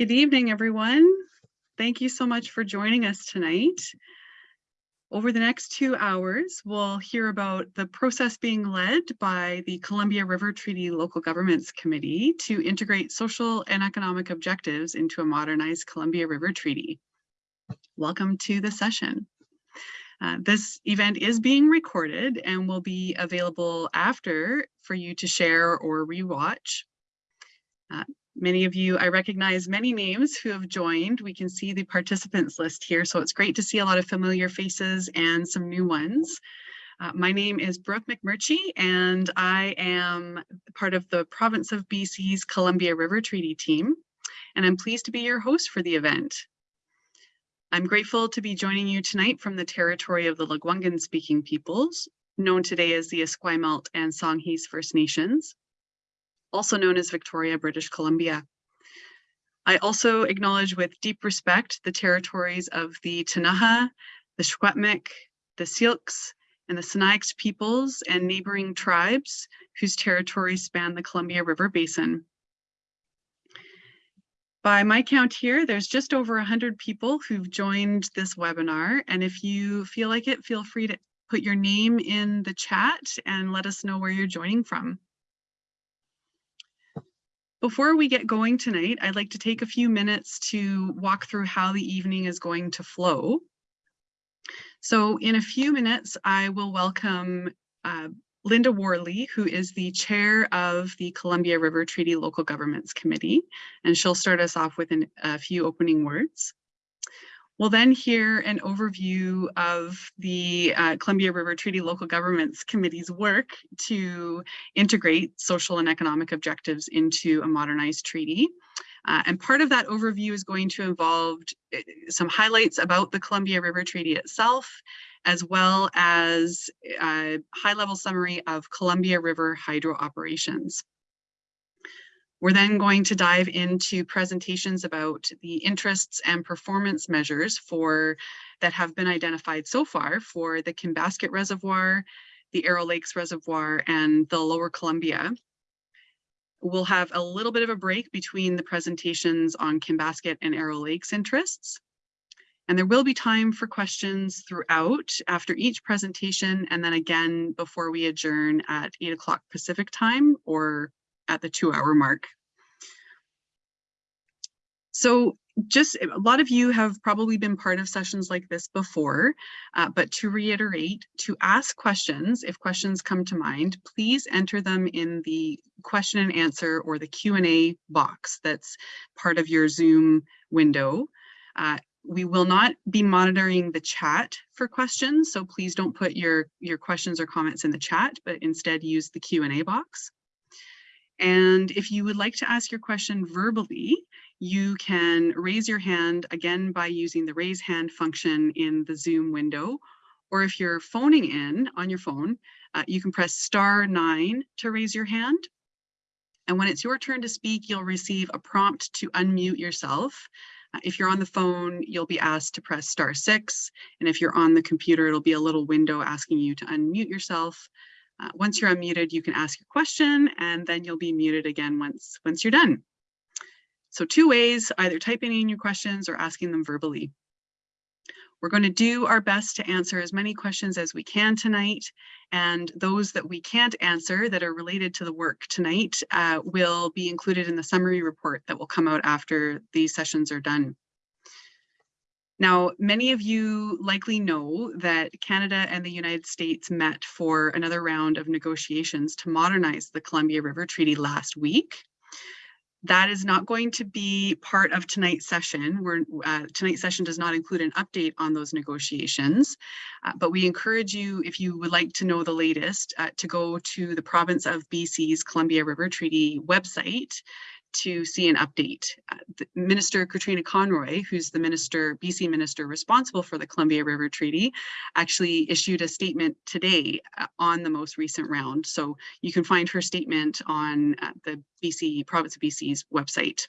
Good evening, everyone. Thank you so much for joining us tonight. Over the next two hours, we'll hear about the process being led by the Columbia River Treaty Local Governments Committee to integrate social and economic objectives into a modernized Columbia River Treaty. Welcome to the session. Uh, this event is being recorded and will be available after for you to share or rewatch. Uh, Many of you, I recognize many names who have joined. We can see the participants list here, so it's great to see a lot of familiar faces and some new ones. Uh, my name is Brooke McMurchie, and I am part of the province of BC's Columbia River Treaty team, and I'm pleased to be your host for the event. I'm grateful to be joining you tonight from the territory of the Lekwungen speaking peoples, known today as the Esquimalt and Songhees First Nations also known as Victoria, British Columbia. I also acknowledge with deep respect the territories of the Ktunaxa, the Secwepemc, the Syilx, and the Sinixt peoples and neighboring tribes whose territories span the Columbia River Basin. By my count here, there's just over 100 people who've joined this webinar. And if you feel like it, feel free to put your name in the chat and let us know where you're joining from. Before we get going tonight, I'd like to take a few minutes to walk through how the evening is going to flow. So in a few minutes, I will welcome uh, Linda Worley, who is the chair of the Columbia River Treaty Local Governments Committee, and she'll start us off with an, a few opening words. We'll then hear an overview of the uh, Columbia River Treaty Local Governments Committee's work to integrate social and economic objectives into a modernized treaty. Uh, and part of that overview is going to involve uh, some highlights about the Columbia River Treaty itself, as well as a high-level summary of Columbia River hydro operations. We're then going to dive into presentations about the interests and performance measures for that have been identified so far for the Kinbasket Reservoir, the Arrow Lakes Reservoir, and the Lower Columbia. We'll have a little bit of a break between the presentations on Kinbasket and Arrow Lakes interests. And there will be time for questions throughout after each presentation and then again before we adjourn at 8 o'clock Pacific time or at the two hour mark. So just a lot of you have probably been part of sessions like this before, uh, but to reiterate, to ask questions, if questions come to mind, please enter them in the question and answer or the Q&A box that's part of your Zoom window. Uh, we will not be monitoring the chat for questions, so please don't put your, your questions or comments in the chat, but instead use the Q&A box. And if you would like to ask your question verbally, you can raise your hand again by using the raise hand function in the Zoom window. Or if you're phoning in on your phone, uh, you can press star nine to raise your hand. And when it's your turn to speak, you'll receive a prompt to unmute yourself. Uh, if you're on the phone, you'll be asked to press star six. And if you're on the computer, it'll be a little window asking you to unmute yourself. Uh, once you're unmuted, you can ask your question and then you'll be muted again once, once you're done. So two ways, either typing in your questions or asking them verbally. We're going to do our best to answer as many questions as we can tonight, and those that we can't answer that are related to the work tonight uh, will be included in the summary report that will come out after these sessions are done. Now, many of you likely know that Canada and the United States met for another round of negotiations to modernize the Columbia River Treaty last week. That is not going to be part of tonight's session. We're, uh, tonight's session does not include an update on those negotiations, uh, but we encourage you, if you would like to know the latest, uh, to go to the province of BC's Columbia River Treaty website to see an update. Uh, minister Katrina Conroy, who's the minister, BC minister responsible for the Columbia River Treaty, actually issued a statement today uh, on the most recent round. So you can find her statement on uh, the BC, province of BC's website.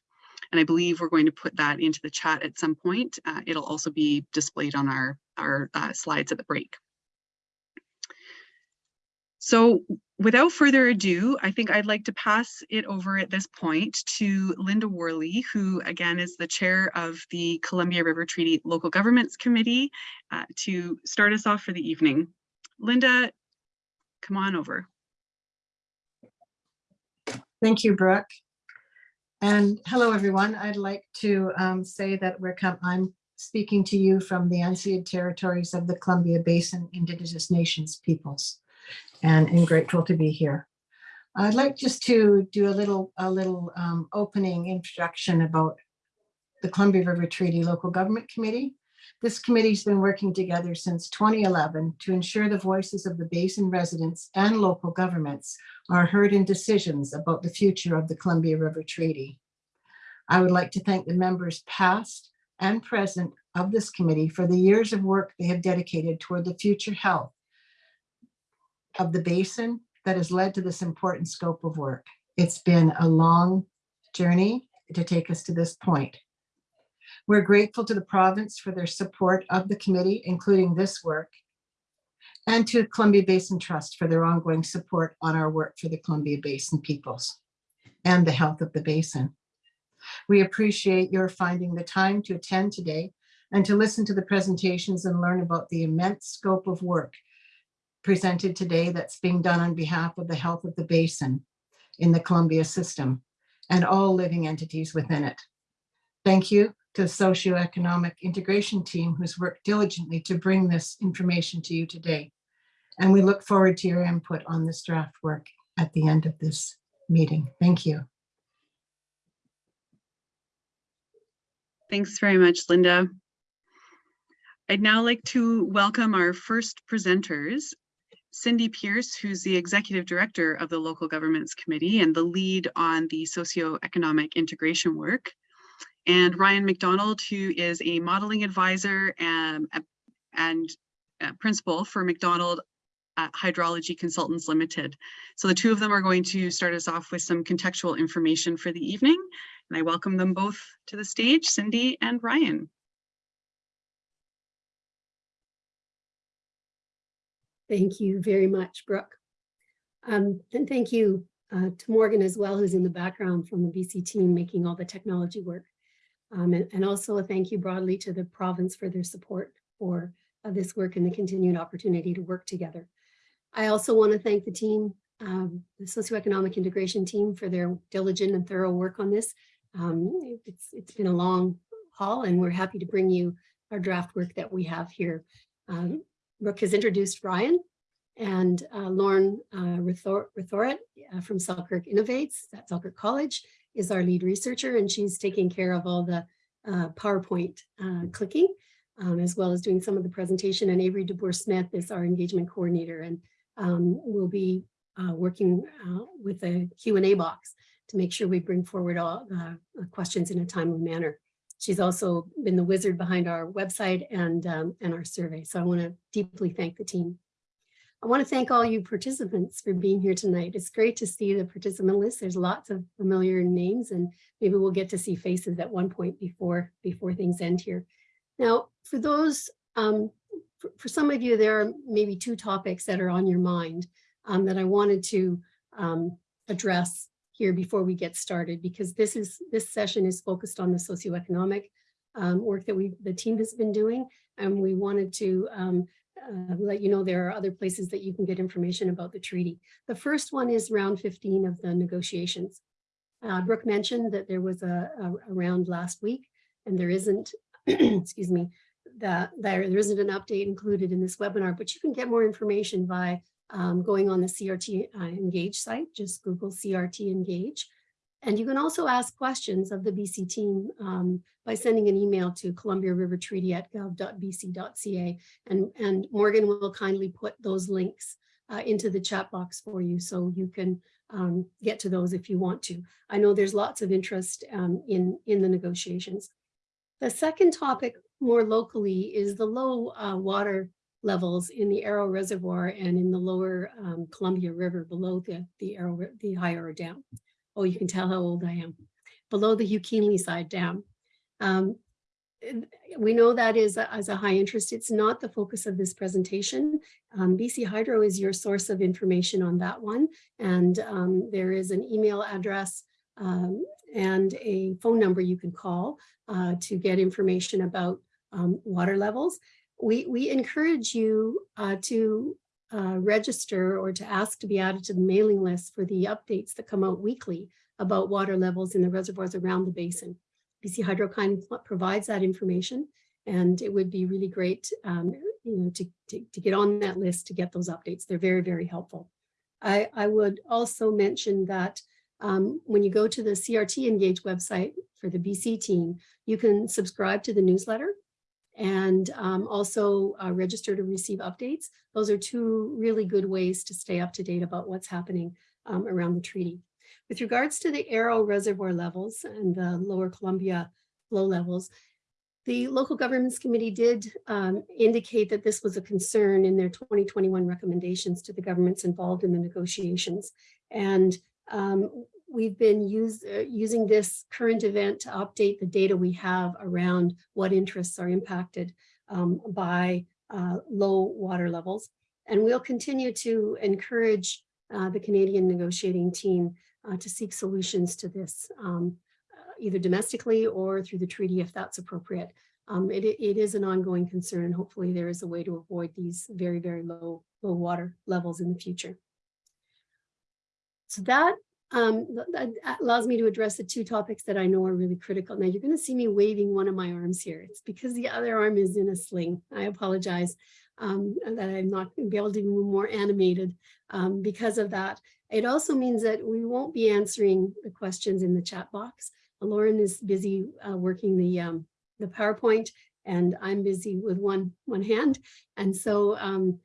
And I believe we're going to put that into the chat at some point. Uh, it'll also be displayed on our, our uh, slides at the break. So without further ado, I think I'd like to pass it over at this point to Linda Worley, who again is the chair of the Columbia River Treaty Local Governments Committee, uh, to start us off for the evening. Linda, come on over. Thank you, Brooke. And hello, everyone. I'd like to um, say that we're I'm speaking to you from the unceded territories of the Columbia Basin Indigenous Nations peoples and am grateful to be here. I'd like just to do a little, a little um, opening introduction about the Columbia River Treaty Local Government Committee. This committee's been working together since 2011 to ensure the voices of the basin residents and local governments are heard in decisions about the future of the Columbia River Treaty. I would like to thank the members past and present of this committee for the years of work they have dedicated toward the future health of the basin that has led to this important scope of work. It's been a long journey to take us to this point. We're grateful to the province for their support of the committee, including this work, and to Columbia Basin Trust for their ongoing support on our work for the Columbia Basin peoples and the health of the basin. We appreciate your finding the time to attend today and to listen to the presentations and learn about the immense scope of work presented today that's being done on behalf of the health of the basin in the Columbia system and all living entities within it. Thank you to the socioeconomic integration team who's worked diligently to bring this information to you today. And we look forward to your input on this draft work at the end of this meeting. Thank you. Thanks very much, Linda. I'd now like to welcome our first presenters, Cindy Pierce, who's the Executive Director of the Local Governments Committee and the lead on the socioeconomic integration work, and Ryan McDonald, who is a modeling advisor and, and uh, principal for McDonald uh, Hydrology Consultants Limited. So the two of them are going to start us off with some contextual information for the evening. And I welcome them both to the stage, Cindy and Ryan. Thank you very much, Brooke. Um, and thank you uh, to Morgan as well, who's in the background from the BC team making all the technology work. Um, and, and, also a thank you broadly to the province for their support for uh, this work and the continued opportunity to work together. I also want to thank the team, um, the socioeconomic integration team for their diligent and thorough work on this. Um, it's, it's been a long haul and we're happy to bring you our draft work that we have here. Brooke has introduced Ryan and uh, Lauren uh, uh, from Selkirk Innovates at Selkirk College is our lead researcher and she's taking care of all the uh, PowerPoint uh, clicking um, as well as doing some of the presentation and Avery DeBoer Smith is our engagement coordinator and um, we'll be uh, working with a Q&A box to make sure we bring forward all the questions in a timely manner. She's also been the wizard behind our website and, um, and our survey. So I want to deeply thank the team. I want to thank all you participants for being here tonight. It's great to see the participant list. There's lots of familiar names and maybe we'll get to see faces at one point before, before things end here. Now, for those, um, for, for, some of you, there are maybe two topics that are on your mind um, that I wanted to um, address here before we get started because this is this session is focused on the socioeconomic um, work that we the team has been doing and we wanted to um, uh, let you know there are other places that you can get information about the treaty. The first one is round 15 of the negotiations. Uh, Brooke mentioned that there was a, a, a round last week and there isn't, excuse me, that there, there isn't an update included in this webinar, but you can get more information by um, going on the CRT uh, Engage site, just Google CRT Engage. And you can also ask questions of the BC team um, by sending an email to Columbia River Treaty at gov.bc.ca. And, and Morgan will kindly put those links uh, into the chat box for you so you can um, get to those if you want to. I know there's lots of interest um, in, in the negotiations. The second topic more locally is the low uh, water levels in the Arrow Reservoir and in the lower um, Columbia River below the, the, Arrow, the High Arrow Dam. Oh, you can tell how old I am. Below the Hugh Keenleyside dam. Um, we know that is a- as a high interest. It's not the focus of this presentation. Um, BC Hydro is your source of information on that one. And um, there is an email address um, and a phone number you can call uh, to get information about um, water levels. We, we encourage you uh, to uh, register or to ask to be added to the mailing list for the updates that come out weekly about water levels in the reservoirs around the basin. BC Hydro kind of provides that information and it would be really great um, you know, to, to, to get on that list to get those updates. They're very, very helpful. I, I would also mention that um, when you go to the CRT Engage website for the BC team, you can subscribe to the newsletter and um, also uh, register to receive updates. Those are two really good ways to stay up to date about what's happening um, around the treaty. With regards to the Arrow Reservoir levels and the Lower Columbia flow levels, the local governments committee did um, indicate that this was a concern in their 2021 recommendations to the governments involved in the negotiations. And um, we've been use, uh, using this current event to update the data we have around what interests are impacted um, by uh, low water levels. And we'll continue to encourage uh, the Canadian negotiating team uh, to seek solutions to this, um, uh, either domestically or through the treaty if that's appropriate. Um, it, it is an ongoing concern. and Hopefully there is a way to avoid these very, very low, low water levels in the future. So that, um, that allows me to address the two topics that I know are really critical. Now you're going to see me waving one of my arms here. It's because the other arm is in a sling. I apologize um, that I'm not going to be able to be more animated um, because of that. It also means that we won't be answering the questions in the chat box. Lauren is busy uh, working the, um, the PowerPoint and I'm busy with one, one hand. And so um,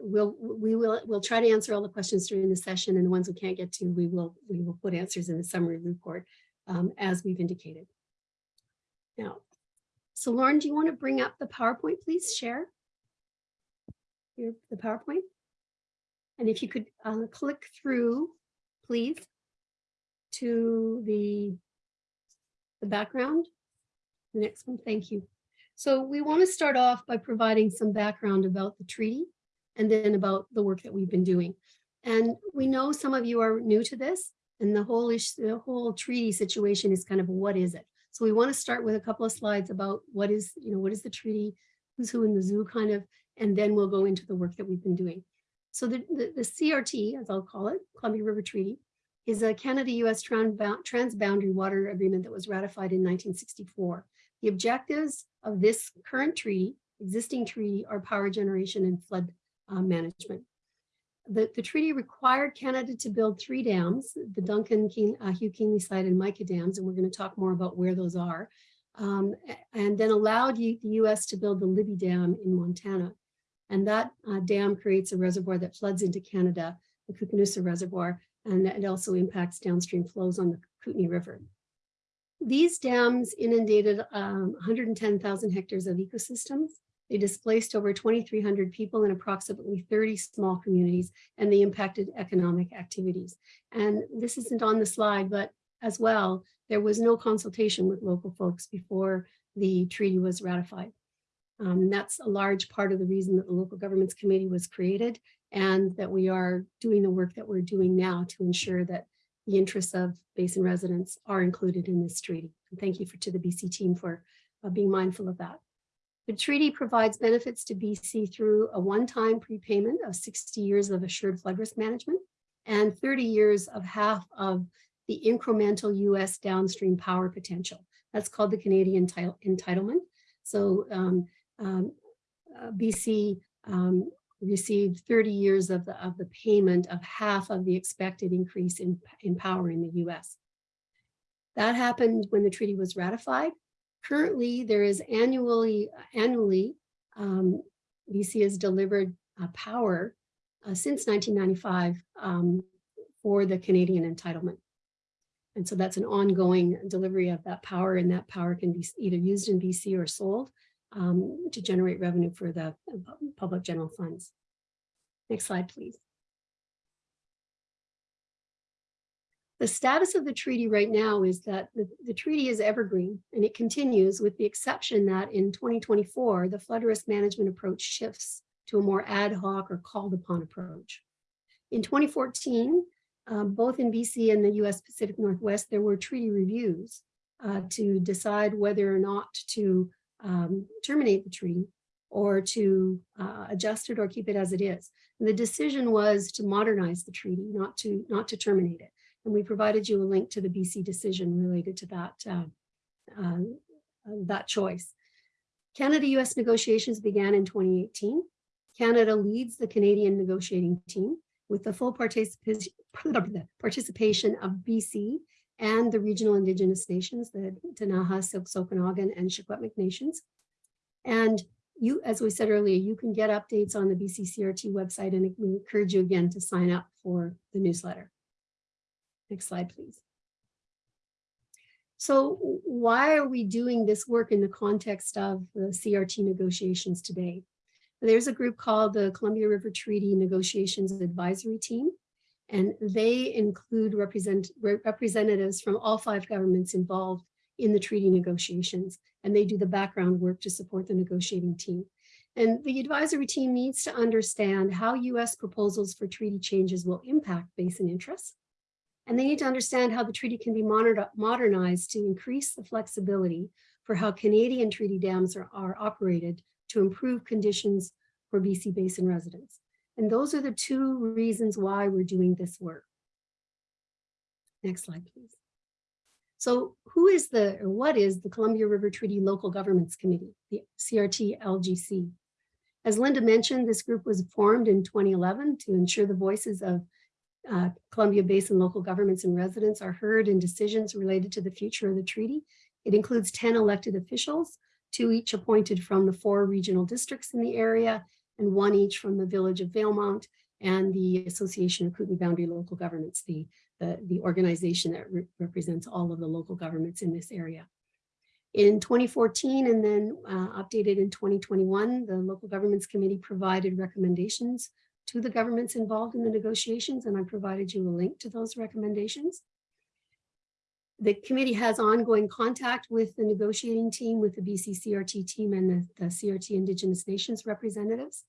we'll, we will, we'll try to answer all the questions during the session and the ones we can't get to, we will, we will put answers in the summary report um, as we've indicated. Now, so Lauren, do you want to bring up the PowerPoint, please share your, the PowerPoint? And if you could uh, click through, please, to the, the background. The next one, thank you. So we want to start off by providing some background about the treaty and then about the work that we've been doing. And we know some of you are new to this and the whole issue, the whole treaty situation is kind of what is it? So we want to start with a couple of slides about what is, you know, what is the treaty, who's who in the zoo kind of, and then we'll go into the work that we've been doing. So the, the, the CRT, as I'll call it, Columbia River Treaty, is a Canada-US transboundary water agreement that was ratified in 1964. The objectives of this current treaty, existing treaty, are power generation and flood uh, management. The, the treaty required Canada to build three dams, the Duncan, King, uh, Hugh Keenleyside and Mica dams, and we're going to talk more about where those are, um, and then allowed the US to build the Libby Dam in Montana. And that uh, dam creates a reservoir that floods into Canada, the Koocanusa Reservoir, and it also impacts downstream flows on the Kootenay River. These dams inundated um, 110,000 hectares of ecosystems. They displaced over 2,300 people in approximately 30 small communities, and they impacted economic activities. And this isn't on the slide, but as well, there was no consultation with local folks before the treaty was ratified. Um, that's a large part of the reason that the local governments committee was created and that we are doing the work that we're doing now to ensure that the interests of basin residents are included in this treaty. And thank you for, to the BC team for uh, being mindful of that. The treaty provides benefits to BC through a one-time prepayment of 60 years of assured flood risk management and 30 years of half of the incremental US downstream power potential. That's called the Canadian entitlement. So um, um, uh, BC um, received 30 years of the, of the payment of half of the expected increase in, in power in the US. That happened when the treaty was ratified. Currently, there is annually, annually um, BC has delivered uh, power uh, since 1995 um, for the Canadian entitlement. And so that's an ongoing delivery of that power and that power can be either used in BC or sold um, to generate revenue for the uh, public general funds. Next slide, please. The status of the treaty right now is that the, the treaty is evergreen and it continues with the exception that in 2024, the flood risk management approach shifts to a more ad hoc or called upon approach. In 2014, um, both in BC and the US Pacific Northwest, there were treaty reviews uh, to decide whether or not to um, terminate the treaty or to uh, adjust it or keep it as it is. And the decision was to modernize the treaty, not to, not to terminate it. And we provided you a link to the BC decision related to that, uh, uh, that choice. Canada-US negotiations began in 2018. Canada leads the Canadian negotiating team with the full participation participation of BC and the regional Indigenous nations, the Ktunaxa, Syilx, Okanagan, and Secwepemc nations. And you, as we said earlier, you can get updates on the BCCRT website and we encourage you again to sign up for the newsletter. Next slide, please. So why are we doing this work in the context of the CRT negotiations today? There's a group called the Columbia River Treaty Negotiations Advisory Team, and they include represent, representatives from all five governments involved in the treaty negotiations, and they do the background work to support the negotiating team. And the advisory team needs to understand how US proposals for treaty changes will impact basin interests. And they need to understand how the treaty can be modernized to increase the flexibility for how Canadian treaty dams are, are operated to improve conditions for BC Basin residents. And those are the two reasons why we're doing this work. Next slide, please. So who is the, or what is the Columbia River Treaty Local Governments Committee, the CRT LGC? As Linda mentioned, this group was formed in 2011 to ensure the voices of uh, Columbia Basin local governments and residents are heard in decisions related to the future of the treaty. It includes 10 elected officials, two each appointed from the four regional districts in the area, and one each from the village of Valemount and the Association of Kootenay Boundary Local Governments, the, the, the organization that re represents all of the local governments in this area. In 2014 and then uh, updated in 2021, the Local Governments Committee provided recommendations to the governments involved in the negotiations, and I provided you a link to those recommendations. The committee has ongoing contact with the negotiating team, with the BC CRT team and the, the CRT Indigenous Nations representatives.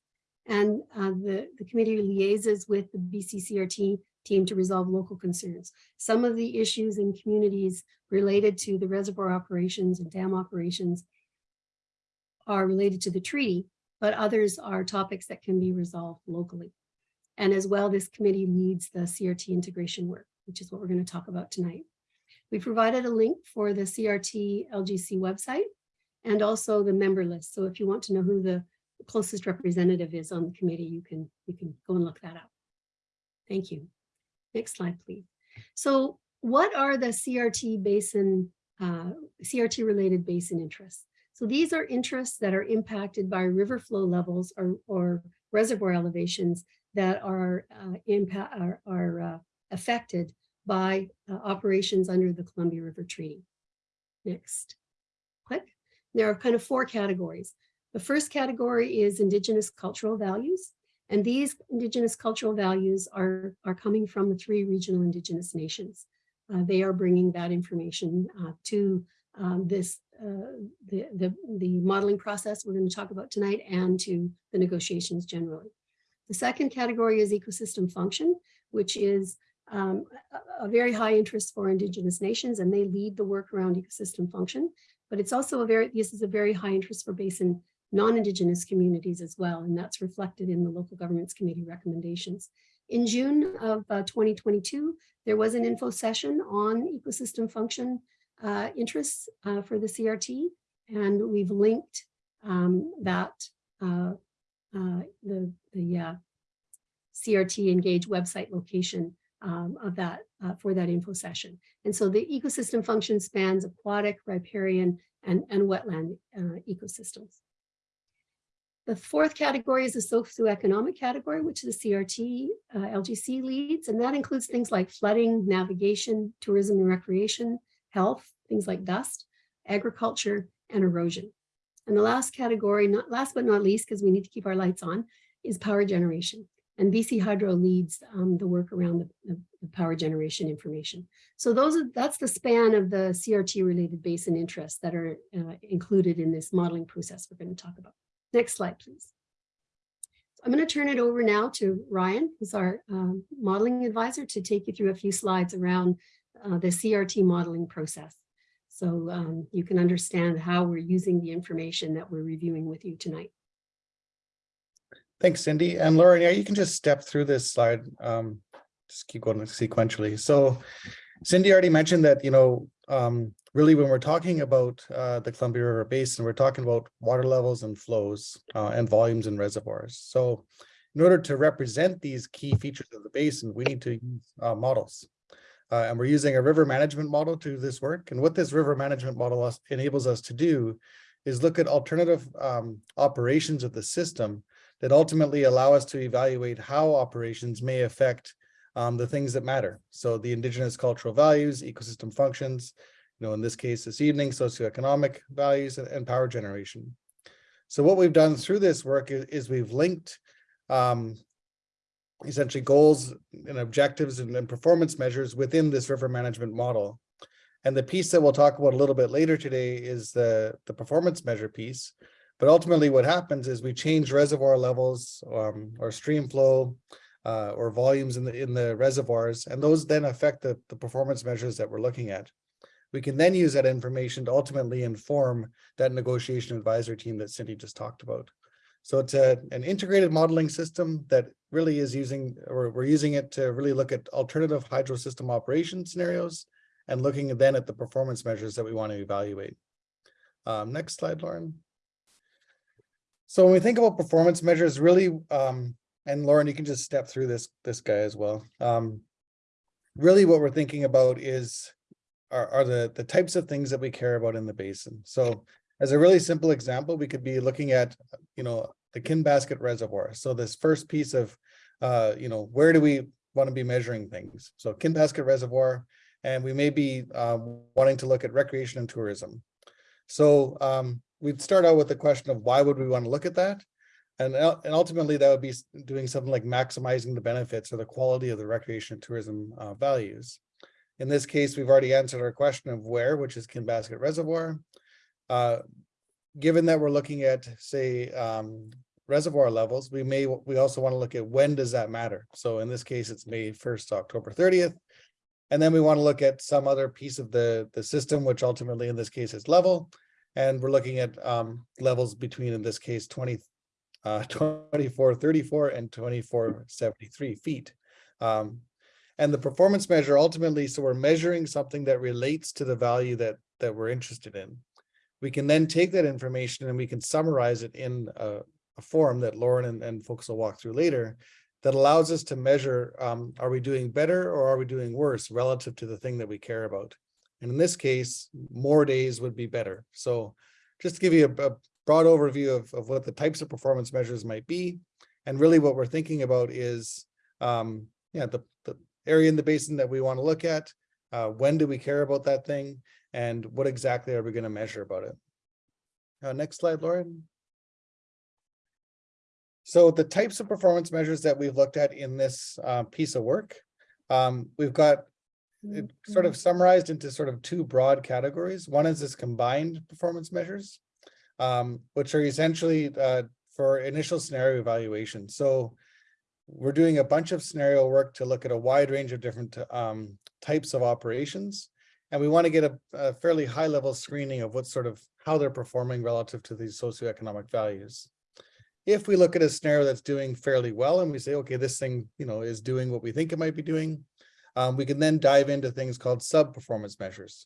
And uh, the, the committee liaises with the BC CRT team to resolve local concerns. Some of the issues in communities related to the reservoir operations and dam operations are related to the treaty, but others are topics that can be resolved locally. And as well, this committee leads the CRT integration work, which is what we're going to talk about tonight. We provided a link for the CRT LGC website and also the member list. So if you want to know who the closest representative is on the committee, you can, you can go and look that up. Thank you. Next slide, please. So what are the CRT basin, uh, CRT related basin interests? So these are interests that are impacted by river flow levels or, or reservoir elevations that are, uh, impact, are, are uh, affected by uh, operations under the Columbia River Treaty. Next, click. There are kind of four categories. The first category is Indigenous cultural values. And these Indigenous cultural values are, are coming from the three regional Indigenous nations. Uh, they are bringing that information uh, to um, this, the, the, the modeling process we're going to talk about tonight and to the negotiations generally. The second category is ecosystem function, which is um, a, a, very high interest for Indigenous nations, and they lead the work around ecosystem function. But it's also a very, this is a very high interest for basin non-Indigenous communities as well, and that's reflected in the Local Governments Committee recommendations. In June of uh, 2022, there was an info session on ecosystem function uh, interests uh, for the CRT, and we've linked um, that uh, uh, the, the uh, CRT Engage website location um, of that uh, for that info session. And so the ecosystem function spans aquatic, riparian, and, and wetland ecosystems. The fourth category is the socioeconomic category, which the CRT LGC leads, and that includes things like flooding, navigation, tourism and recreation, health, things like dust, agriculture, and erosion. And the last category, not last but not least, because we need to keep our lights on, is power generation. And BC Hydro leads um, the work around the, the, the power generation information. So those are, that's the span of the CRT related basin interests that are uh, included in this modeling process we're going to talk about. Next slide, please. I'm going to turn it over now to Ryan, who's our um, modeling advisor, to take you through a few slides around uh, the CRT modeling process. So um, you can understand how we're using the information that we're reviewing with you tonight. Thanks, Cindy. And Lauren, yeah, you can just step through this slide. Um, just keep going sequentially. So Cindy already mentioned that, you know, um, really when we're talking about uh, the Columbia River Basin, we're talking about water levels and flows uh, and volumes and reservoirs. So in order to represent these key features of the basin, we need to use uh, models. Uh, and we're using a river management model to this work. And what this river management model enables us to do is look at alternative um, operations of the system that ultimately allow us to evaluate how operations may affect um, the things that matter. So the indigenous cultural values, ecosystem functions, you know, in this case, this evening, socioeconomic values and, and power generation. So what we've done through this work is, is we've linked um, essentially goals and objectives and, and performance measures within this river management model. And the piece that we'll talk about a little bit later today is the, the performance measure piece. But ultimately what happens is we change reservoir levels um, or stream flow uh, or volumes in the in the reservoirs, and those then affect the, the performance measures that we're looking at. We can then use that information to ultimately inform that negotiation advisory team that Cindy just talked about. So it's a, an integrated modeling system that really is using, or we're using it to really look at alternative hydro system operation scenarios and looking then at the performance measures that we want to evaluate. Um, next slide, Lauren. So when we think about performance measures, really, um, and Lauren, you can just step through this this guy as well. Um, really, what we're thinking about is are, are the the types of things that we care about in the basin. So as a really simple example, we could be looking at you know the Kinbasket Reservoir. So this first piece of uh, you know where do we want to be measuring things? So Kinbasket Reservoir, and we may be uh, wanting to look at recreation and tourism. So um, we'd start out with the question of why would we want to look at that? And, and ultimately that would be doing something like maximizing the benefits or the quality of the recreation and tourism uh, values. In this case, we've already answered our question of where, which is Kinbasket Reservoir. Uh, given that we're looking at, say, um, reservoir levels, we may we also want to look at when does that matter. So in this case, it's May 1st to October 30th. And then we want to look at some other piece of the, the system, which ultimately in this case is level. And we're looking at um, levels between, in this case, 20, uh, 2434 and 2473 feet. Um, and the performance measure ultimately, so we're measuring something that relates to the value that, that we're interested in. We can then take that information and we can summarize it in a, a form that Lauren and, and folks will walk through later that allows us to measure, um, are we doing better or are we doing worse relative to the thing that we care about? And in this case, more days would be better. So just to give you a, a broad overview of, of what the types of performance measures might be. And really what we're thinking about is, um, yeah, the, the area in the basin that we want to look at. Uh, when do we care about that thing? And what exactly are we going to measure about it? Uh, next slide, Lauren. So the types of performance measures that we've looked at in this uh, piece of work, um, we've got it sort of summarized into sort of two broad categories. One is this combined performance measures, um, which are essentially uh, for initial scenario evaluation. So we're doing a bunch of scenario work to look at a wide range of different um, types of operations. And we want to get a, a fairly high level screening of what sort of how they're performing relative to these socioeconomic values. If we look at a scenario that's doing fairly well and we say, okay, this thing, you know, is doing what we think it might be doing, um, we can then dive into things called sub-performance measures.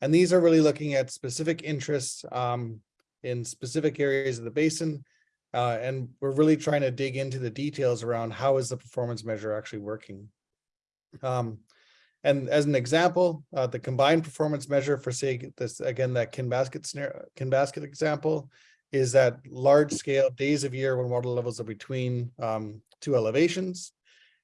And these are really looking at specific interests um, in specific areas of the basin. Uh, and we're really trying to dig into the details around how is the performance measure actually working. Um, and as an example, uh, the combined performance measure for say this again that Kinbasket scenario, Kinbasket example is that large scale days of year when water levels are between um, two elevations.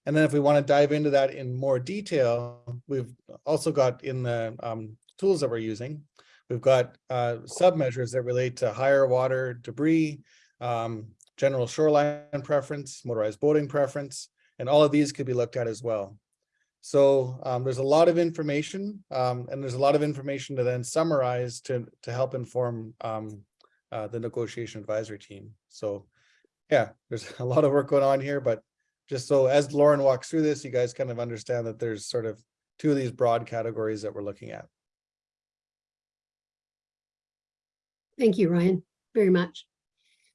And then if we want to dive into that in more detail, we've also got in the um, tools that we're using, we've got uh, sub measures that relate to higher water debris, um, general shoreline preference, motorized boating preference, and all of these could be looked at as well. So um, there's a lot of information um, and there's a lot of information to then summarize to, to help inform um, uh, the negotiation advisory team. So yeah, there's a lot of work going on here, but just so as Lauren walks through this, you guys kind of understand that there's sort of two of these broad categories that we're looking at. Thank you, Ryan, very much.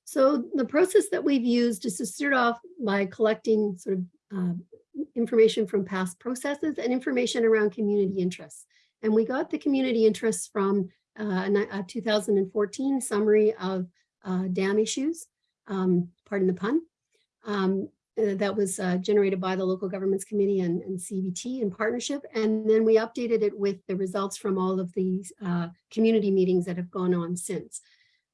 So the process that we've used is to start off by collecting sort of uh, information from past processes and information around community interests. And we got the community interests from uh, a 2014 summary of uh, dam issues, um, pardon the pun. Um, uh, that was uh, generated by the local governments committee and, and CBT in partnership. And then we updated it with the results from all of these uh, community meetings that have gone on since.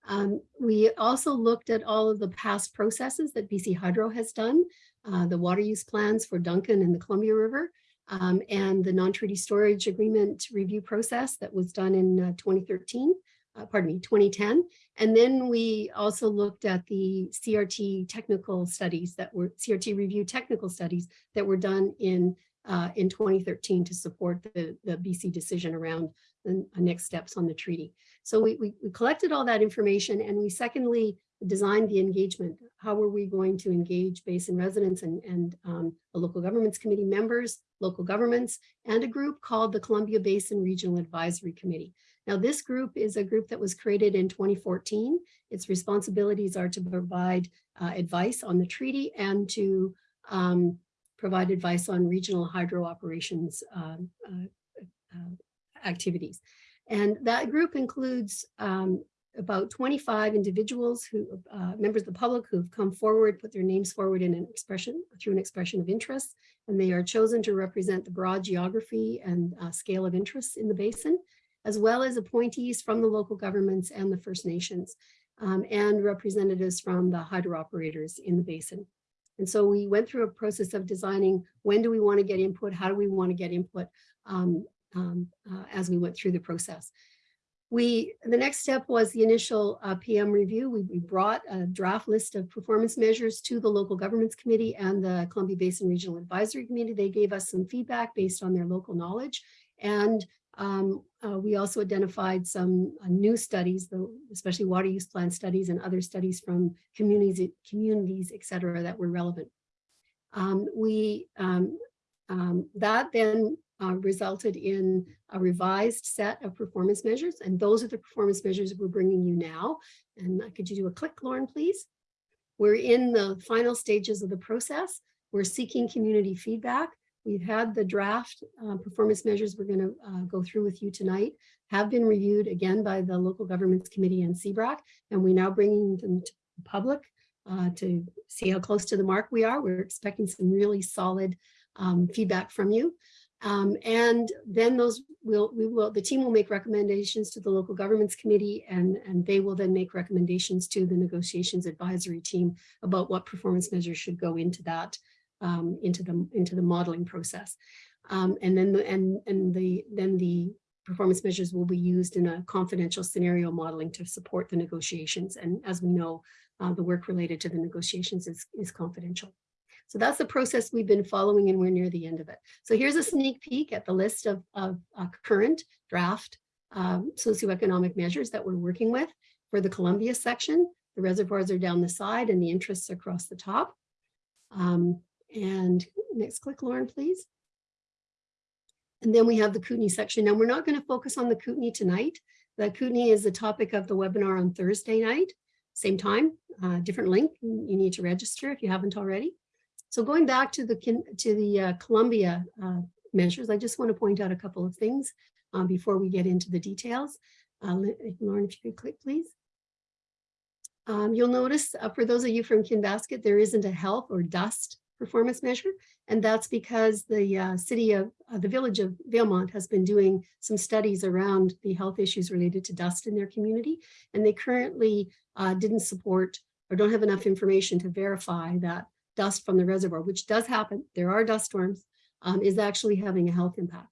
Um, we also looked at all of the past processes that BC Hydro has done, uh, the water use plans for Duncan and the Columbia River, um, and the non-treaty storage agreement review process that was done in uh, 2013 uh, pardon me, 2010. And then we also looked at the CRT technical studies that were CRT review technical studies that were done in uh, in 2013 to support the, the BC decision around the next steps on the treaty. So we, we, we collected all that information and we secondly designed the engagement. How were we going to engage basin residents and, and um, the local governments committee members, local governments, and a group called the Columbia Basin Regional Advisory Committee. Now, this group is a group that was created in 2014. Its responsibilities are to provide uh, advice on the treaty and to um, provide advice on regional hydro operations uh, uh, uh, activities. And that group includes um, about 25 individuals who, uh, members of the public who have come forward, put their names forward in an expression, through an expression of interest, and they are chosen to represent the broad geography and uh, scale of interests in the basin as well as appointees from the local governments and the First Nations um, and representatives from the hydro operators in the basin. And so we went through a process of designing when do we want to get input, how do we want to get input um, um, uh, as we went through the process. We, the next step was the initial uh, PM review. We, we, brought a draft list of performance measures to the local governments committee and the Columbia Basin Regional Advisory Committee. They gave us some feedback based on their local knowledge and um, uh, we also identified some uh, new studies, the, especially water use plan studies and other studies from communities, communities, et cetera, that were relevant. Um, we um, um that then uh, resulted in a revised set of performance measures, and those are the performance measures we're bringing you now. And uh, could you do a click, Lauren, please? We're in the final stages of the process. We're seeking community feedback. We've had the draft uh, performance measures we're going to uh, go through with you tonight have been reviewed again by the local governments committee and CBRAC, and we're now bringing them to the public uh, to see how close to the mark we are. We're expecting some really solid um, feedback from you. Um, and then those will, we will, the team will make recommendations to the local governments committee and, and they will then make recommendations to the negotiations advisory team about what performance measures should go into that um, into the into the modeling process. Um, and then the, and and the then the performance measures will be used in a confidential scenario modeling to support the negotiations. And as we know, uh, the work related to the negotiations is, is confidential. So that's the process we've been following and we're near the end of it. So here's a sneak peek at the list of, of uh, current draft um, socioeconomic measures that we're working with for the Columbia section. The reservoirs are down the side and the interests across the top. Um, and next click, Lauren, please. And then we have the Kootenay section. Now we're not going to focus on the Kootenay tonight. The Kootenay is the topic of the webinar on Thursday night, same time, uh, different link. You need to register if you haven't already. So going back to the to the uh, Columbia uh, measures, I just want to point out a couple of things um, before we get into the details. Uh, Lauren, if you could click, please. Um, you'll notice uh, for those of you from Kinbasket, there isn't a health or dust performance measure. And that's because the uh, city of uh, the village of Valemount has been doing some studies around the health issues related to dust in their community. And they currently didn't support or don't have enough information to verify that dust from the reservoir, which does happen, there are dust storms, um, is actually having a health impact.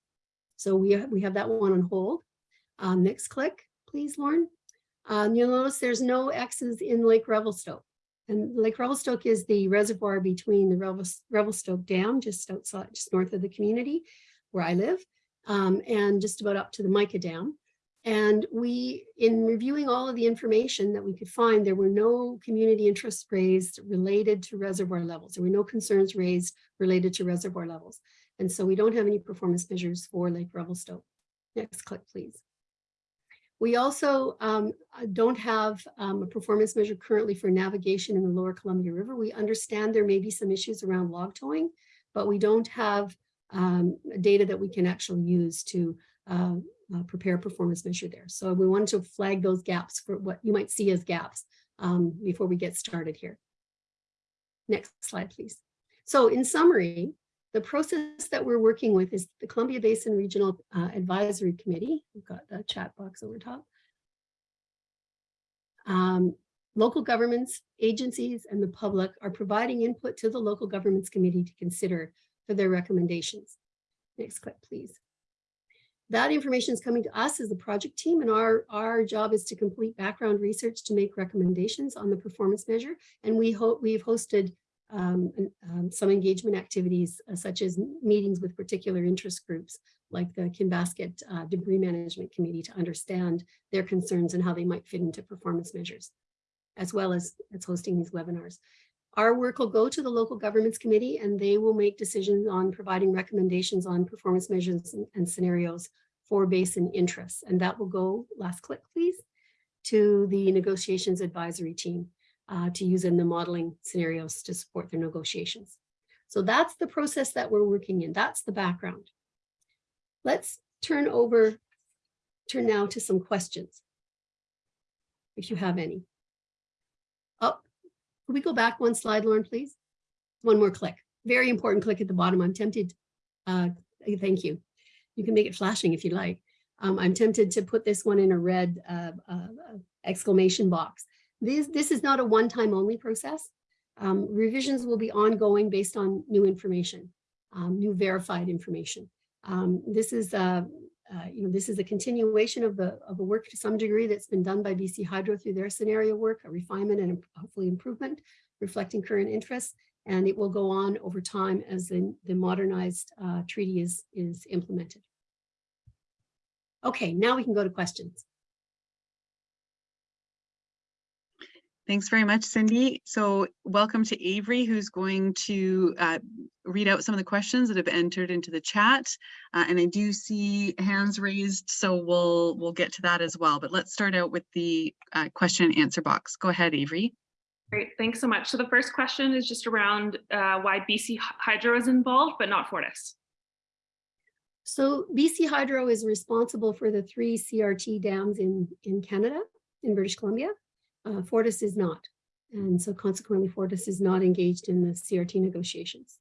So we, we have that one on hold. Um, next click, please, Lauren. Um, you'll notice there's no X's in Lake Revelstoke. And Lake Revelstoke is the reservoir between the Revel- Revelstoke Dam, just outside, just north of the community where I live, um, and just about up to the Mica Dam. And we, in reviewing all of the information that we could find, there were no community interests raised related to reservoir levels. There were no concerns raised related to reservoir levels. And so we don't have any performance measures for Lake Revelstoke. Next click, please. We also um, uh, don't have um, a performance measure currently for navigation in the lower Columbia River. We understand there may be some issues around log towing, but we don't have um, data that we can actually use to uh, uh, prepare performance measure there. So we wanted to flag those gaps for what you might see as gaps um, before we get started here. Next slide, please. So in summary, the process that we're working with is the Columbia Basin Regional uh, Advisory Committee. We've got the chat box over top. Um, local governments, agencies, and the public are providing input to the local governments committee to consider for their recommendations. Next clip, please. That information is coming to us as the project team, and our, our job is to complete background research to make recommendations on the performance measure. And we hope we've hosted um, um, some engagement activities uh, such as meetings with particular interest groups like the Kinbasket uh, Debris Management Committee to understand their concerns and how they might fit into performance measures, as well as, as hosting these webinars. Our work will go to the local governments committee and they will make decisions on providing recommendations on performance measures and, and scenarios for basin interests. And that will go, last click please, to the negotiations advisory team uh, to use in the modeling scenarios to support their negotiations. So that's the process that we're working in. That's the background. Let's turn over, turn now to some questions. If you have any. Can we go back one slide, Lauren, please? One more click. Very important click at the bottom. I'm tempted. Uh, thank you. You can make it flashing if you like. Um, I'm tempted to put this one in a red uh, uh, exclamation box. This, this is not a one-time only process. Um, revisions will be ongoing based on new information, um, new verified information. Um, this is uh, uh, you know, this is a continuation of the of the work to some degree that's been done by BC Hydro through their scenario work, a refinement and hopefully improvement, reflecting current interests, and it will go on over time as the, the modernized uh, treaty is, is implemented. Okay, now we can go to questions. Thanks very much, Cindy. So welcome to Avery, who's going to uh, read out some of the questions that have entered into the chat. Uh, and I do see hands raised, so we'll we'll get to that as well. But let's start out with the uh, question and answer box. Go ahead, Avery. Great, thanks so much. So the first question is just around uh, why BC Hydro is involved, but not Fortis. So BC Hydro is responsible for the three CRT dams in, in Canada, in British Columbia. Uh, Fortis is not. And so consequently, Fortis is not engaged in the CRT negotiations.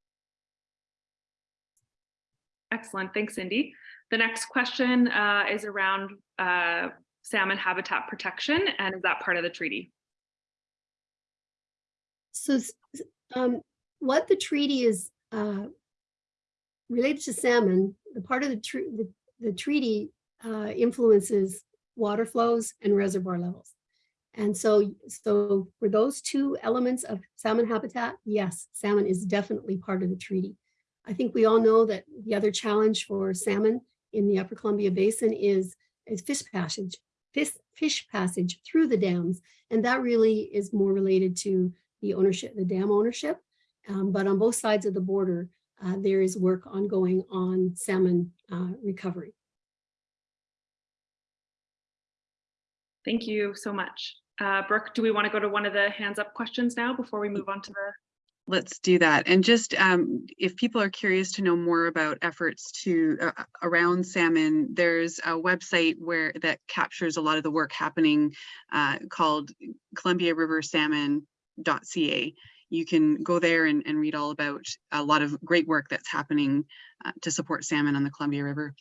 Excellent, thanks, Cindy. The next question uh, is around uh, salmon habitat protection, and is that part of the treaty? So um, what the treaty is uh, related to salmon, the part of the, the, the, treaty uh, influences water flows and reservoir levels. And so, so for those two elements of salmon habitat, yes, salmon is definitely part of the treaty. I think we all know that the other challenge for salmon in the upper Columbia Basin is, is fish passage, fish, fish passage through the dams. And that really is more related to the ownership, the dam ownership. Um, but on both sides of the border, uh, there is work ongoing on salmon uh, recovery. Thank you so much. Uh, Brooke, do we want to go to one of the hands up questions now before we move on to the Let's do that. And just um, if people are curious to know more about efforts to uh, around salmon, there's a website where that captures a lot of the work happening uh, called Columbia River Salmon.ca. You can go there and, and read all about a lot of great work that's happening uh, to support salmon on the Columbia River.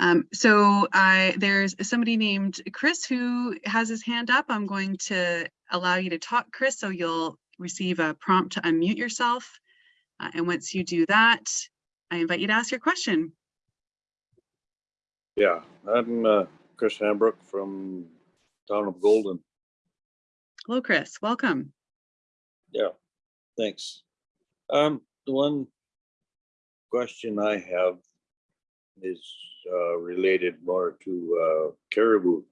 Um, so I, there's somebody named Chris who has his hand up. I'm going to allow you to talk, Chris, so you'll receive a prompt to unmute yourself. Uh, and once you do that, I invite you to ask your question. Yeah, I'm uh, Chris Hambrook from town of Golden. Hello, Chris. Welcome. Yeah, thanks. Um, the one question I have is uh, related more to uh, caribou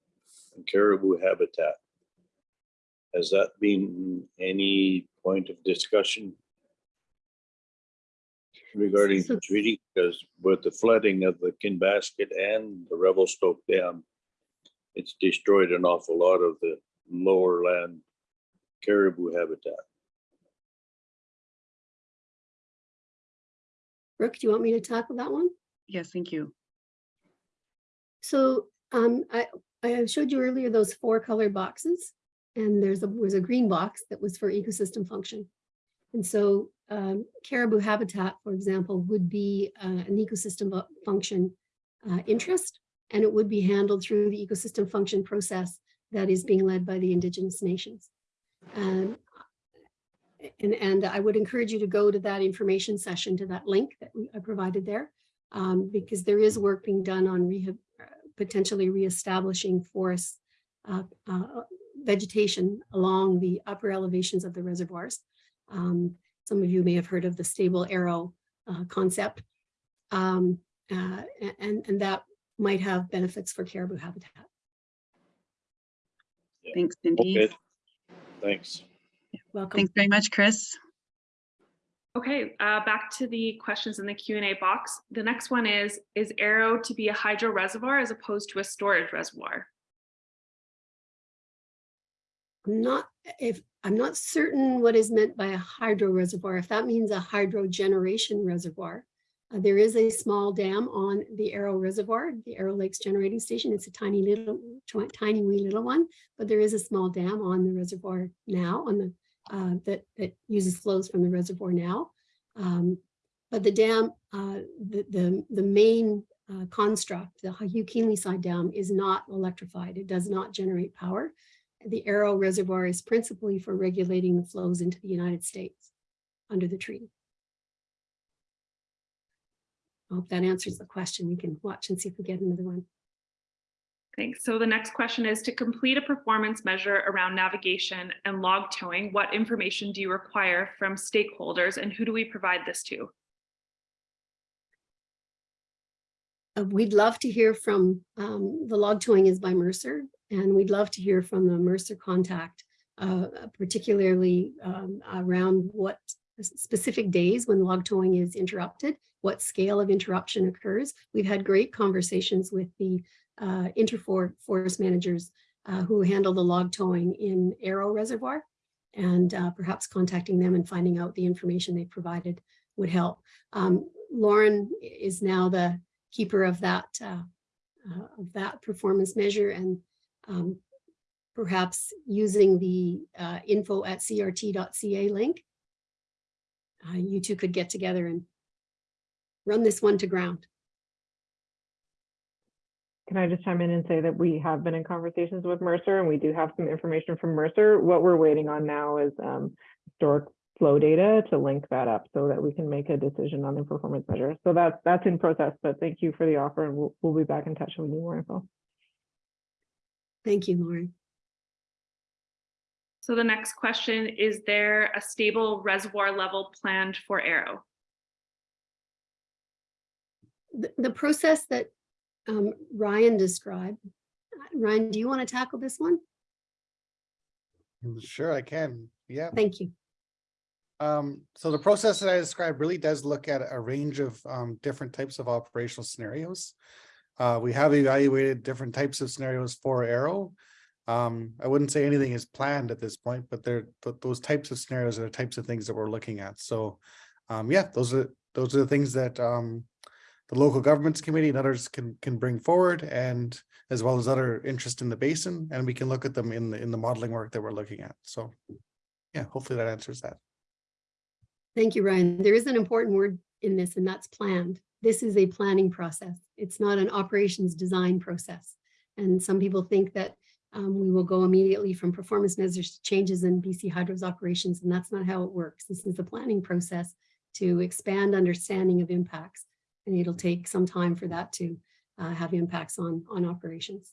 and caribou habitat. Has that been any point of discussion regarding the treaty? Because with the flooding of the Kinbasket and the Revelstoke Dam, it's destroyed an awful lot of the lower land caribou habitat. Brooke, do you want me to tackle that one? Yes, thank you. So um, I, I showed you earlier those four color boxes and there's a, was a green box that was for ecosystem function. And so um, caribou habitat, for example, would be uh, an ecosystem function uh, interest, and it would be handled through the ecosystem function process that is being led by the indigenous nations. Um, and, and I would encourage you to go to that information session, to that link that I provided there, um, because there is work being done on rehab, uh, potentially reestablishing forests, uh, uh, vegetation along the upper elevations of the reservoirs. Um, some of you may have heard of the stable arrow uh, concept. Um, uh, and, and that might have benefits for caribou habitat. Thanks, Cindy. Okay, thanks. Welcome. Thanks very much, Chris. Okay, uh, back to the questions in the Q and A box. The next one is, is Arrow to be a hydro reservoir as opposed to a storage reservoir? Not, if, I'm not certain what is meant by a hydro reservoir. If that means a hydro generation reservoir. uh, there is a small dam on the Arrow Reservoir, the Arrow Lakes Generating Station. It's a tiny little, tiny wee little one, but there is a small dam on the reservoir now on the, uh, that, that uses flows from the reservoir now. Um, but the dam, uh, the, the, the main uh, construct, the Hugh Keenleyside dam is not electrified. It does not generate power. The Arrow Reservoir is principally for regulating the flows into the United States under the treaty. I hope that answers the question. We can watch and see if we get another one. Thanks. So the next question is to complete a performance measure around navigation and log towing, what information do you require from stakeholders and who do we provide this to? Uh, we'd love to hear from, um, the log towing is by Mercer, and we'd love to hear from the Mercer contact, uh, particularly um, around what specific days when log towing is interrupted, what scale of interruption occurs. We've had great conversations with the uh, Interfor forest managers uh, who handle the log towing in Arrow Reservoir, and uh, perhaps contacting them and finding out the information they provided would help. Um, Lauren is now the keeper of that uh, uh, of that performance measure and um, perhaps using the uh, info at crt.ca link. uh, you two could get together and run this one to ground. Can I just chime in and say that we have been in conversations with Mercer and we do have some information from Mercer. What we're waiting on now is um, historic flow data to link that up so that we can make a decision on the performance measure. So that's that's in process, but thank you for the offer and we'll, we'll be back in touch when we need more info. Thank you, Lauren. So the next question, is there a stable reservoir level planned for Arrow? The, the process that um, Ryan described, uh, Ryan, do you want to tackle this one? Sure, I can. Yeah. Thank you. Um, so the process that I described really does look at a range of um, different types of operational scenarios. Uh, we have evaluated different types of scenarios for Arrow. Um, I wouldn't say anything is planned at this point, but they're th- those types of scenarios are the types of things that we're looking at. So, um, yeah, those are those are the things that um, the local governments committee and others can can bring forward, and as well as other interest in the basin, and we can look at them in the in the modeling work that we're looking at. So, yeah, hopefully that answers that. Thank you, Ryan. There is an important word in this, and that's planned. This is a planning process. It's not an operations design process. And some people think that um, we will go immediately from performance measures to changes in BC Hydro's operations, and that's not how it works. This is the planning process to expand understanding of impacts, and it'll take some time for that to uh, have impacts on, on operations.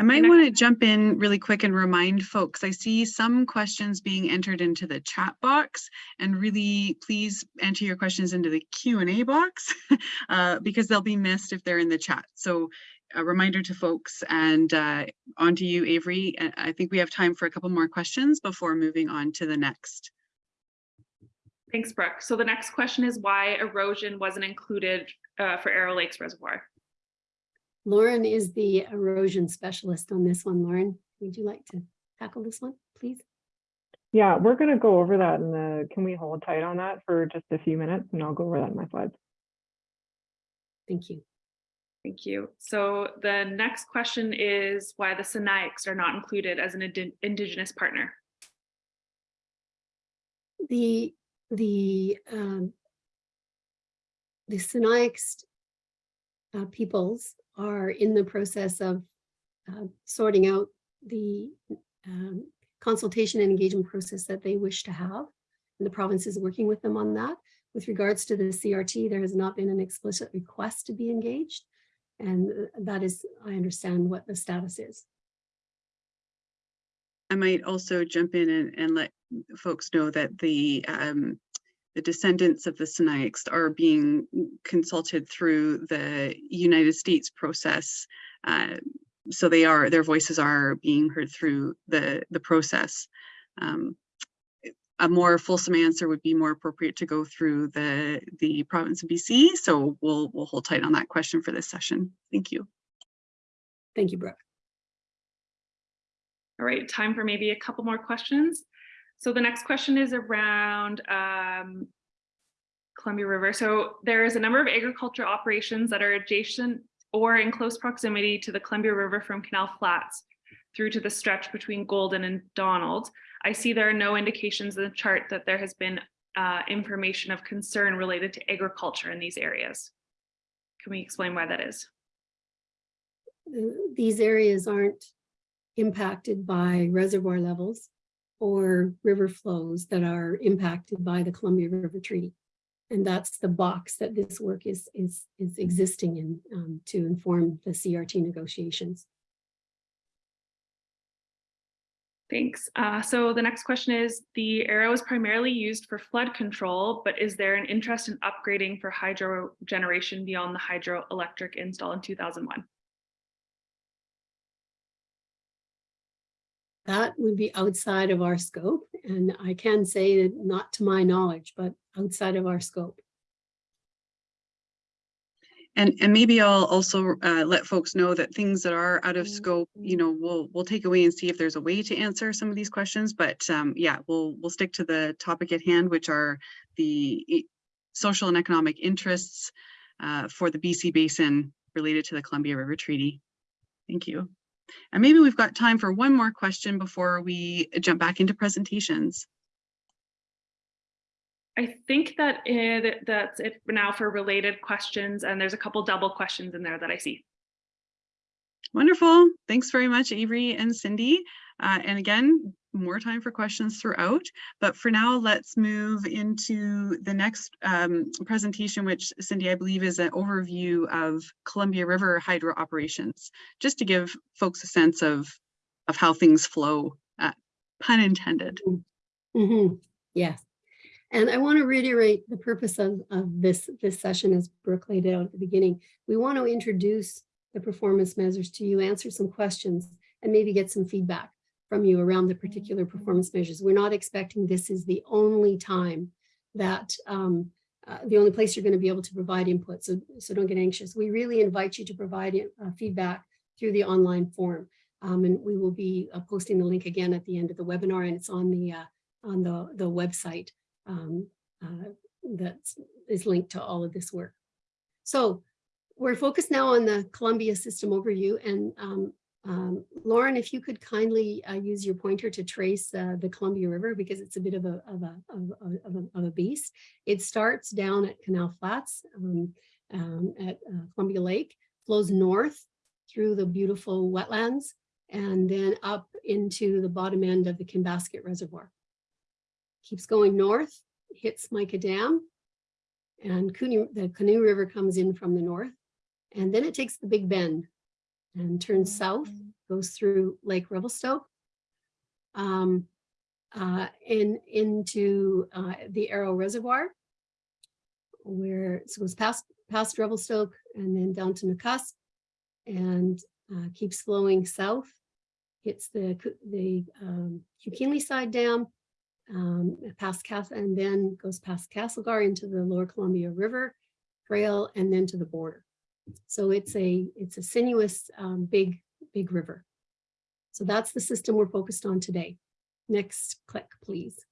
I might want to jump in really quick and remind folks, I see some questions being entered into the chat box and really please enter your questions into the Q and A box uh, because they'll be missed if they're in the chat. So a reminder to folks and uh, on to you, Avery. I think we have time for a couple more questions before moving on to the next. Thanks, Brooke. So the next question is why erosion wasn't included uh, for Arrow Lakes Reservoir? Lauren is the erosion specialist on this one. Lauren, would you like to tackle this one, please? Yeah, we're gonna go over that in the, can we hold tight on that for just a few minutes and I'll go over that in my slides. Thank you. Thank you. So the next question is why the Sinixt are not included as an indi- Indigenous partner. The, the, um, the Sinixt uh, peoples are in the process of uh, sorting out the um, consultation and engagement process that they wish to have. And the province is working with them on that. With regards to the CRT, there has not been an explicit request to be engaged. And uh, that is, I understand what the status is. I might also jump in and, and let folks know that the um, the descendants of the Sinixt are being consulted through the United States process. Uh, so they are their voices are being heard through the the process. Um, a more fulsome answer would be more appropriate to go through the the province of BC. So we'll we'll hold tight on that question for this session. Thank you. Thank you, Brooke. All right, time for maybe a couple more questions. So the next question is around um, Columbia River. So there is a number of agriculture operations that are adjacent or in close proximity to the Columbia River from Canal Flats through to the stretch between Golden and Donald. I see there are no indications in the chart that there has been uh, information of concern related to agriculture in these areas. Can we explain why that is? uh, these areas aren't impacted by reservoir levels or river flows that are impacted by the Columbia River Treaty. And that's the box that this work is, is, is existing in um, to inform the CRT negotiations. Thanks. Uh, so the next question is, the arrow is primarily used for flood control, but is there an interest in upgrading for hydro generation beyond the hydroelectric install in 2001? That would be outside of our scope. And I can say that not to my knowledge, but outside of our scope. And, and maybe I'll also uh, let folks know that things that are out of scope, you know, we'll, we'll take away and see if there's a way to answer some of these questions. But um, yeah, we'll, we'll stick to the topic at hand, which are the social and economic interests uh, for the BC Basin related to the Columbia River Treaty. Thank you. And maybe we've got time for one more question before we jump back into presentations. I think that it, that's it now for related questions, and there's a couple double questions in there that I see. Wonderful. Thanks very much, Avery and Cindy. Uh, and again, more time for questions throughout. But for now, let's move into the next um, presentation, which Cindy, I believe is an overview of Columbia River hydro operations, just to give folks a sense of, of how things flow, uh, pun intended. Mhm, Yes. And I want to reiterate the purpose of, of this, this session as Brooke laid out at the beginning. We want to introduce the performance measures to you, answer some questions, and maybe get some feedback from you around the particular performance measures. We're not expecting this is the only time that um, uh, the only place you're going to be able to provide input. So, so don't get anxious. We really invite you to provide uh, feedback through the online form. Um, and we will be uh, posting the link again at the end of the webinar and it's on the uh, on the, the website um, uh, that is linked to all of this work. So we're focused now on the Columbia system overview and um, um, Lauren, if you could kindly uh, use your pointer to trace uh, the Columbia River because it's a bit of a, of a, of a, of a, beast. It starts down at Canal Flats um, um, at uh, Columbia Lake, flows north through the beautiful wetlands and then up into the bottom end of the Kinbasket Reservoir. Keeps going north, hits Mica Dam, and Cooney, the Canoe River comes in from the north, and then it takes the Big Bend and turns south, goes through Lake Revelstoke. Um, uh, in, into, uh, the Arrow Reservoir. Where it goes past, past Revelstoke and then down to Nakusp. And, uh, keeps flowing south. Hits the, the, um, Hugh Keenleyside Dam. Um, past Cass, and then goes past Castlegar into the Lower Columbia River Trail and then to the border. So it's a, it's a sinuous, um, big, big river. So that's the system we're focused on today. Next click, please.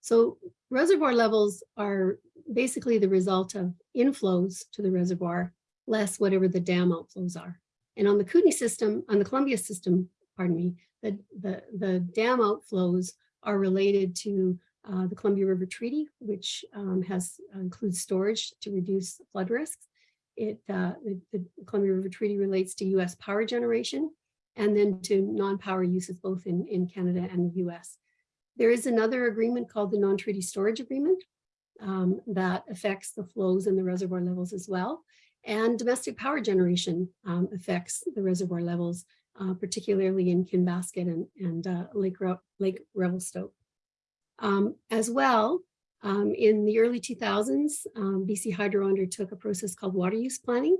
So reservoir levels are basically the result of inflows to the reservoir, less whatever the dam outflows are. And on the Kootenay system, on the Columbia system, pardon me, the, the, the dam outflows are related to uh, the Columbia River Treaty, which um, has includes storage to reduce flood risks. It, uh, the, Columbia River Treaty relates to US power generation and then to non-power uses both in, in Canada and the US. There is another agreement called the non-treaty storage agreement um, that affects the flows and the reservoir levels as well. And domestic power generation um, affects the reservoir levels, uh, particularly in Kinbasket and, and uh, Lake, Re- Lake Revelstoke. Um, as well, um, in the early 2000s, um, BC Hydro undertook a process called water use planning,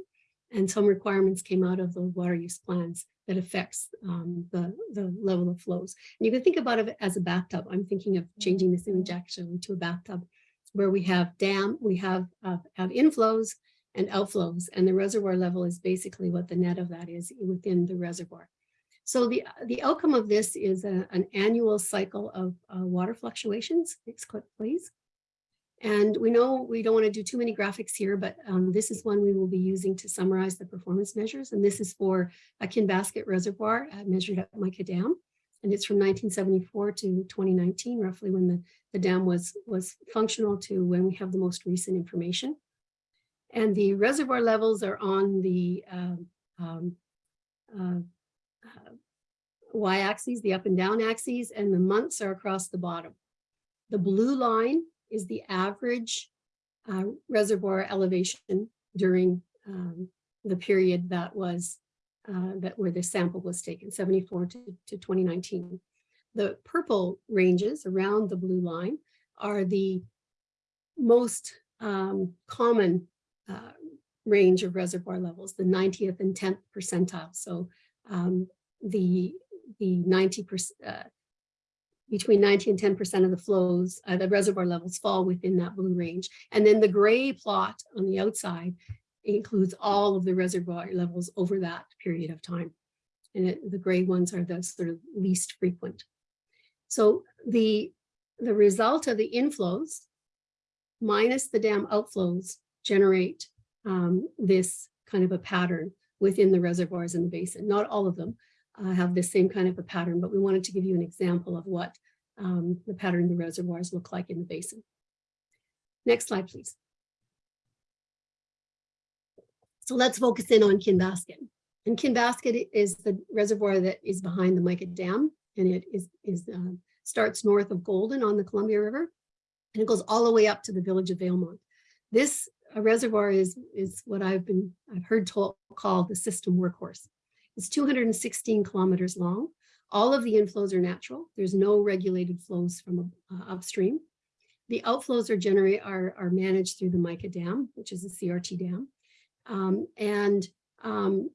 and some requirements came out of the water use plans that affects um, the, the level of flows. And you can think about it as a bathtub. I'm thinking of changing this image actually to a bathtub where we have dam, we have, uh, have inflows and outflows, and the reservoir level is basically what the net of that is within the reservoir. So the, the outcome of this is a- an annual cycle of uh, water fluctuations. Next clip, please. And we know we don't want to do too many graphics here, but um, this is one we will be using to summarize the performance measures. And this is for a Kinbasket Reservoir uh, measured at Mica Dam. And it's from 1974 to 2019, roughly when the, the dam was, was functional to when we have the most recent information. And the reservoir levels are on the um, um, uh, uh, y-axes, the up and down axes, and the months are across the bottom. The blue line is the average uh, reservoir elevation during um, the period that was uh, that where the sample was taken, 74 to, to 2019. The purple ranges around the blue line are the most um, common uh, range of reservoir levels, the 90th and 10th percentile. So um, the the 90 percent uh, between 90 and 10 percent of the flows, uh, the reservoir levels fall within that blue range. And then the gray plot on the outside includes all of the reservoir levels over that period of time. And it, the gray ones are the sort of least frequent. So the, the result of the inflows minus the dam outflows generate um, this kind of a pattern within the reservoirs in the basin. Not all of them uh, have the same kind of a pattern, but we wanted to give you an example of what um, the pattern of the reservoirs look like in the basin. Next slide, please. So let's focus in on Kinbasket. And Kinbasket is the reservoir that is behind the Mica Dam, and it is, is uh, starts north of Golden on the Columbia River, and it goes all the way up to the village of Valemount. This uh, reservoir is, is what I've been, I've heard told, called the system workhorse. It's 216 kilometers long. All of the inflows are natural. There's no regulated flows from uh, upstream. The outflows are generate are, are managed through the Mica Dam, which is a CRT dam. Um, and um,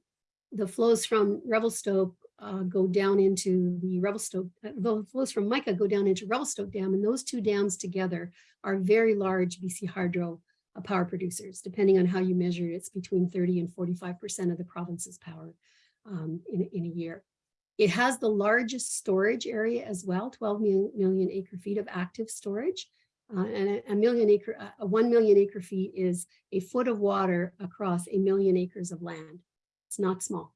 the flows from Revelstoke uh, go down into the Revelstoke, uh, the flows from Mica go down into Revelstoke Dam, and those two dams together are very large BC Hydro uh, power producers. Depending on how you measure it, it's between 30 and 45% of the province's power um, in, in a year. It has the largest storage area as well, 12 million, million acre feet of active storage. Uh, and a, a million acre, uh, a 1 million acre feet is a foot of water across a million acres of land. It's not small,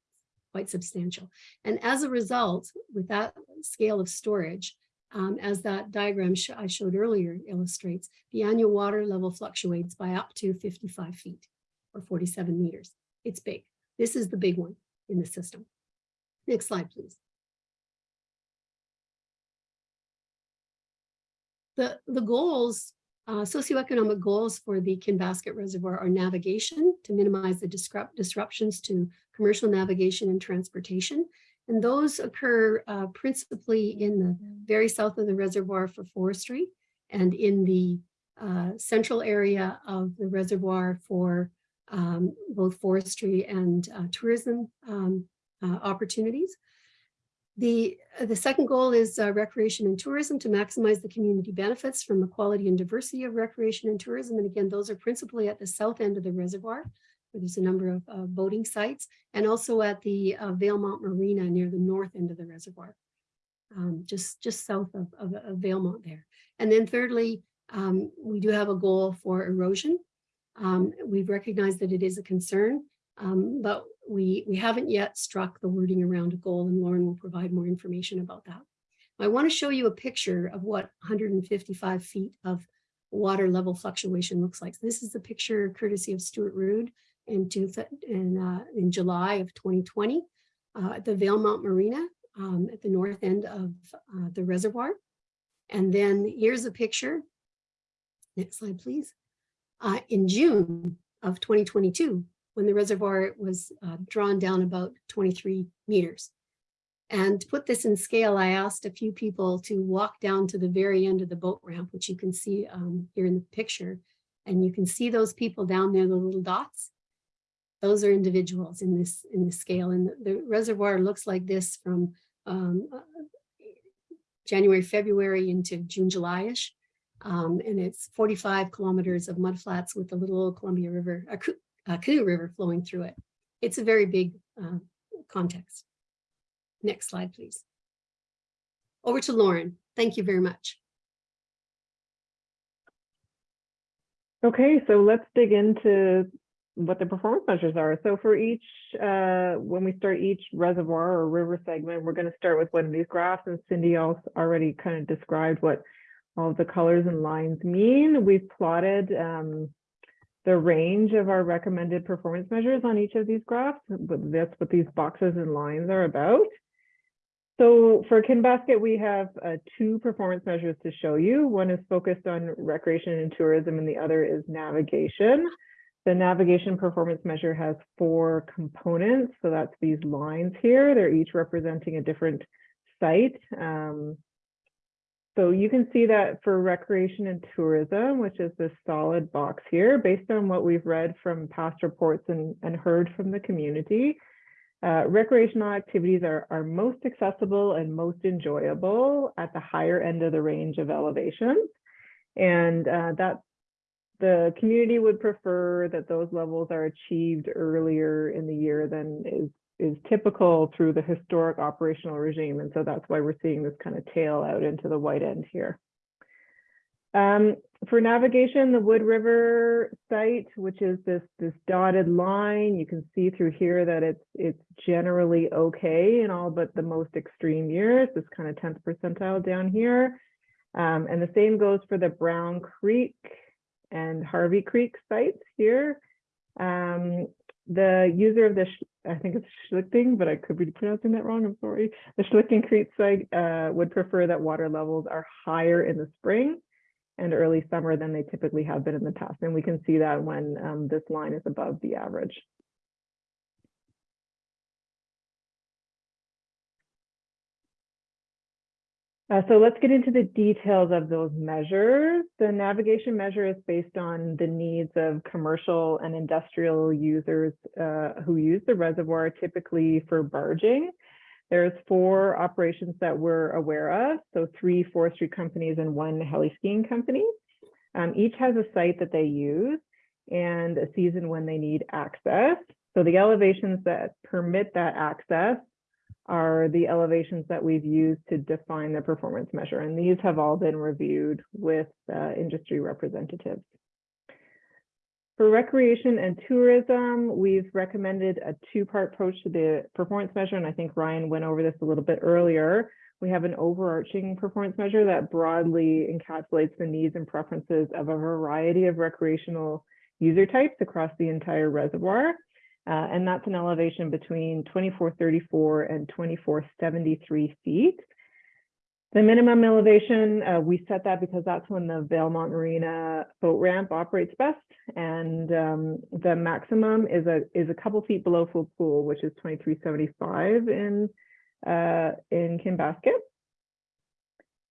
quite substantial. And as a result, with that scale of storage, um, as that diagram sh I showed earlier illustrates, the annual water level fluctuates by up to 55 feet or 47 meters. It's big. This is the big one in the system. Next slide, please. The, the goals Uh, socioeconomic goals for the Kinbasket Reservoir are navigation to minimize the disrupt disruptions to commercial navigation and transportation. And those occur uh, principally in the very south of the reservoir for forestry and in the uh, central area of the reservoir for um, both forestry and uh, tourism um, uh, opportunities. The, the second goal is uh, recreation and tourism to maximize the community benefits from the quality and diversity of recreation and tourism. And again, those are principally at the south end of the reservoir, where there's a number of uh, boating sites, and also at the uh, Valemount Marina near the north end of the reservoir, um, just, just south of, of, of Valemount there. And then thirdly, um, we do have a goal for erosion. Um, we've recognized that it is a concern, um, but we, we haven't yet struck the wording around a goal and Lauren will provide more information about that. I want to show you a picture of what 155 feet of water level fluctuation looks like. This is a picture courtesy of Stuart Rood in, two, in, uh, in July of 2020 uh, at the Valemount Marina um, at the north end of uh, the reservoir. And then here's a picture. Next slide, please. Uh, in June of 2022, when the reservoir was uh, drawn down about 23 meters. And to put this in scale, I asked a few people to walk down to the very end of the boat ramp, which you can see um, here in the picture. And you can see those people down there, the little dots. Those are individuals in this in this scale. And the, the reservoir looks like this from um, uh, January, February into June, July-ish. Um, and it's 45 kilometers of mudflats with the little Columbia River, uh, Canoe River flowing through it. It's a very big uh, context. Next slide, please. Over to Lauren. Thank you very much. Okay, so let's dig into what the performance measures are. So for each, uh, when we start each reservoir or river segment, we're going to start with one of these graphs and Cindy also already kind of described what all the colors and lines mean. We've plotted um, the range of our recommended performance measures on each of these graphs, but that's what these boxes and lines are about. So for Kinbasket, we have uh, two performance measures to show you. One is focused on recreation and tourism, and the other is navigation. The navigation performance measure has four components. So that's these lines here. They're each representing a different site. Um, so you can see that for recreation and tourism, which is this solid box here, based on what we've read from past reports and, and heard from the community, uh, recreational activities are, are most accessible and most enjoyable at the higher end of the range of elevations. And uh, that the community would prefer that those levels are achieved earlier in the year than is is typical through the historic operational regime. And so that's why we're seeing this kind of tail out into the white end here. Um, for navigation, the Wood River site, which is this, this dotted line, you can see through here that it's, it's generally okay in all but the most extreme years, this kind of 10th percentile down here. Um, and the same goes for the Brown Creek and Harvey Creek sites here. Um, the user of the, I think it's Schlichting, but I could be pronouncing that wrong, I'm sorry. The Schlichting Creek site uh, would prefer that water levels are higher in the spring and early summer than they typically have been in the past. And we can see that when um, this line is above the average. Uh, so let's get into the details of those measures. The navigation measure is based on the needs of commercial and industrial users uh, who use the reservoir typically for barging. There's four operations that we're aware of, so three forestry companies and one heli skiing company. Um, each has a site that they use and a season when they need access. So the elevations that permit that access are the elevations that we've used to define the performance measure. And these have all been reviewed with uh, industry representatives. For recreation and tourism, we've recommended a two-part approach to the performance measure, and I think Ryan went over this a little bit earlier. We have an overarching performance measure that broadly encapsulates the needs and preferences of a variety of recreational user types across the entire reservoir. Uh, and that's an elevation between 2434 and 2473 feet. The minimum elevation, uh, we set that because that's when the Valemount Marina boat ramp operates best. And um, the maximum is a is a couple feet below full pool, which is 2375 in uh, in Kinbasket.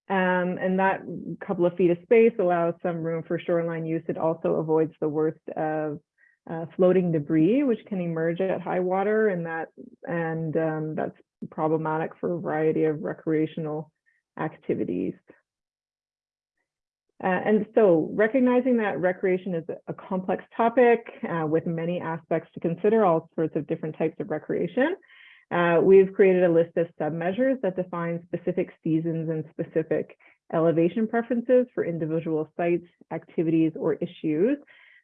Um, and that couple of feet of space allows some room for shoreline use. It also avoids the worst of uh, floating debris, which can emerge at high water, and that and um, that's problematic for a variety of recreational activities. Uh, and so recognizing that recreation is a complex topic uh, with many aspects to consider, all sorts of different types of recreation, uh, we've created a list of sub-measures that define specific seasons and specific elevation preferences for individual sites, activities, or issues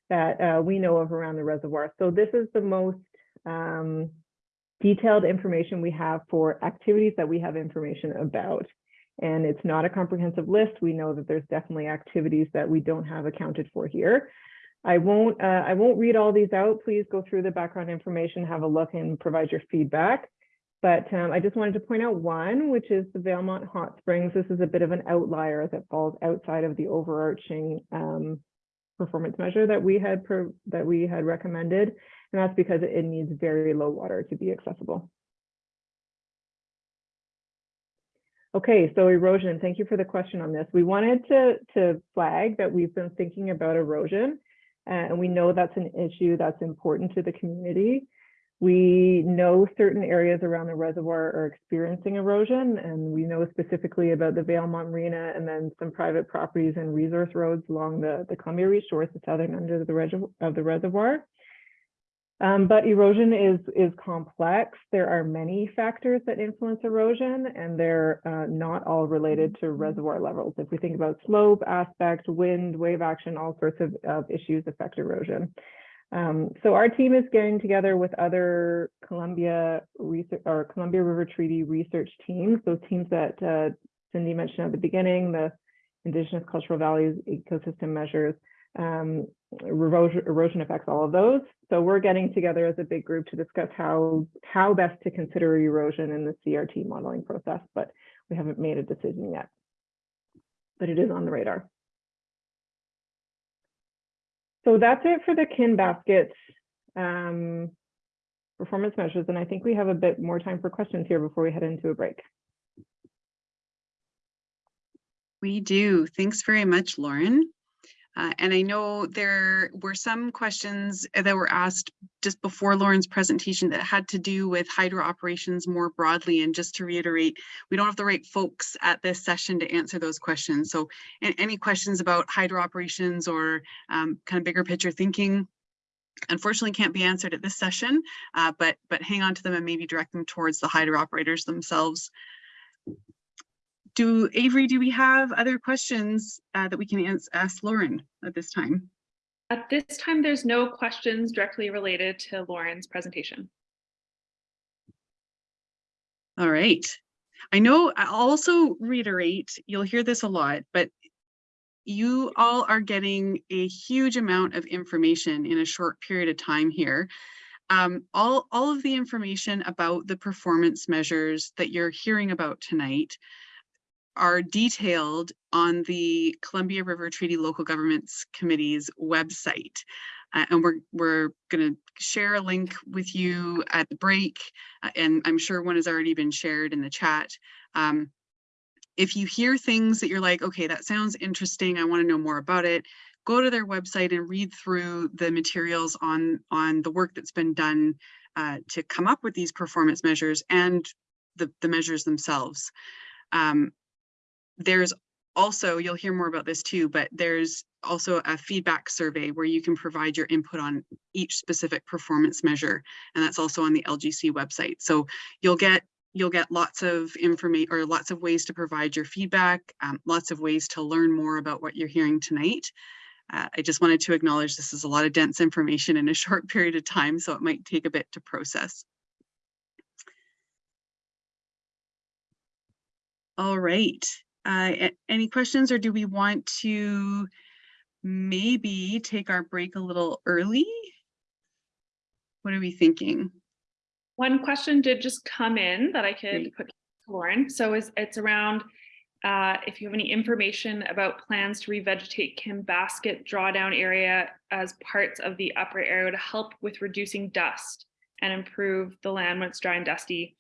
that uh, we know of around the reservoir. So this is the most um, detailed information we have for activities that we have information about. And it's not a comprehensive list. We know that there's definitely activities that we don't have accounted for here. I won't, uh, I won't read all these out. Please go through the background information, have a look and provide your feedback. But um, I just wanted to point out one, which is the Valemount Hot Springs. This is a bit of an outlier that falls outside of the overarching um, performance measure that we had that we had recommended. And that's because it needs very low water to be accessible. Okay, so erosion, thank you for the question on this. We wanted to, to flag that we've been thinking about erosion and we know that's an issue that's important to the community. We know certain areas around the reservoir are experiencing erosion and we know specifically about the Valemount Marina and then some private properties and resource roads along the, the Columbia Reach shores, the southern end of the, of the reservoir. Um, but erosion is, is complex. There are many factors that influence erosion and they're uh, not all related to reservoir levels. If we think about slope, aspect, wind, wave action, all sorts of, of issues affect erosion. Um, so our team is getting together with other Columbia research or Columbia River Treaty research teams, those teams that uh, Cindy mentioned at the beginning, the Indigenous Cultural Values Ecosystem Measures, um, erosion, erosion affects all of those. So we're getting together as a big group to discuss how, how best to consider erosion in the CRT modeling process, but we haven't made a decision yet. But it is on the radar. So that's it for the Kinbasket um, performance measures. And I think we have a bit more time for questions here before we head into a break. We do. Thanks very much, Lauren. Uh, and I know there were some questions that were asked just before Lauren's presentation that had to do with hydro operations more broadly. And just to reiterate, we don't have the right folks at this session to answer those questions. So any questions about hydro operations or um, kind of bigger picture thinking, unfortunately can't be answered at this session, uh, but, but hang on to them and maybe direct them towards the hydro operators themselves do Avery, do we have other questions uh, that we can ask Lauren at this time? At this time, there's no questions directly related to Lauren's presentation. All right. I know I'll also reiterate, you'll hear this a lot, but you all are getting a huge amount of information in a short period of time here. Um, all, all of the information about the performance measures that you're hearing about tonight are detailed on the Columbia River Treaty Local Governments Committee's website. Uh, and we're, we're going to share a link with you at the break, uh, and I'm sure one has already been shared in the chat. Um, if you hear things that you're like, okay, that sounds interesting, I want to know more about it, go to their website and read through the materials on, on the work that's been done uh, to come up with these performance measures and the, the measures themselves. Um, there's also, you'll hear more about this too, but there's also a feedback survey where you can provide your input on each specific performance measure. And that's also on the LGC website. So you'll get you'll get lots of information or lots of ways to provide your feedback, um, lots of ways to learn more about what you're hearing tonight. Uh, I just wanted to acknowledge this is a lot of dense information in a short period of time, so it might take a bit to process. All right. Uh, any questions or do we want to maybe take our break a little early? What are we thinking? One question did just come in that I could Great. put to Lauren. So is it's around uh, if you have any information about plans to revegetate Kinbasket drawdown area as parts of the upper area to help with reducing dust and improve the land when it's dry and dusty.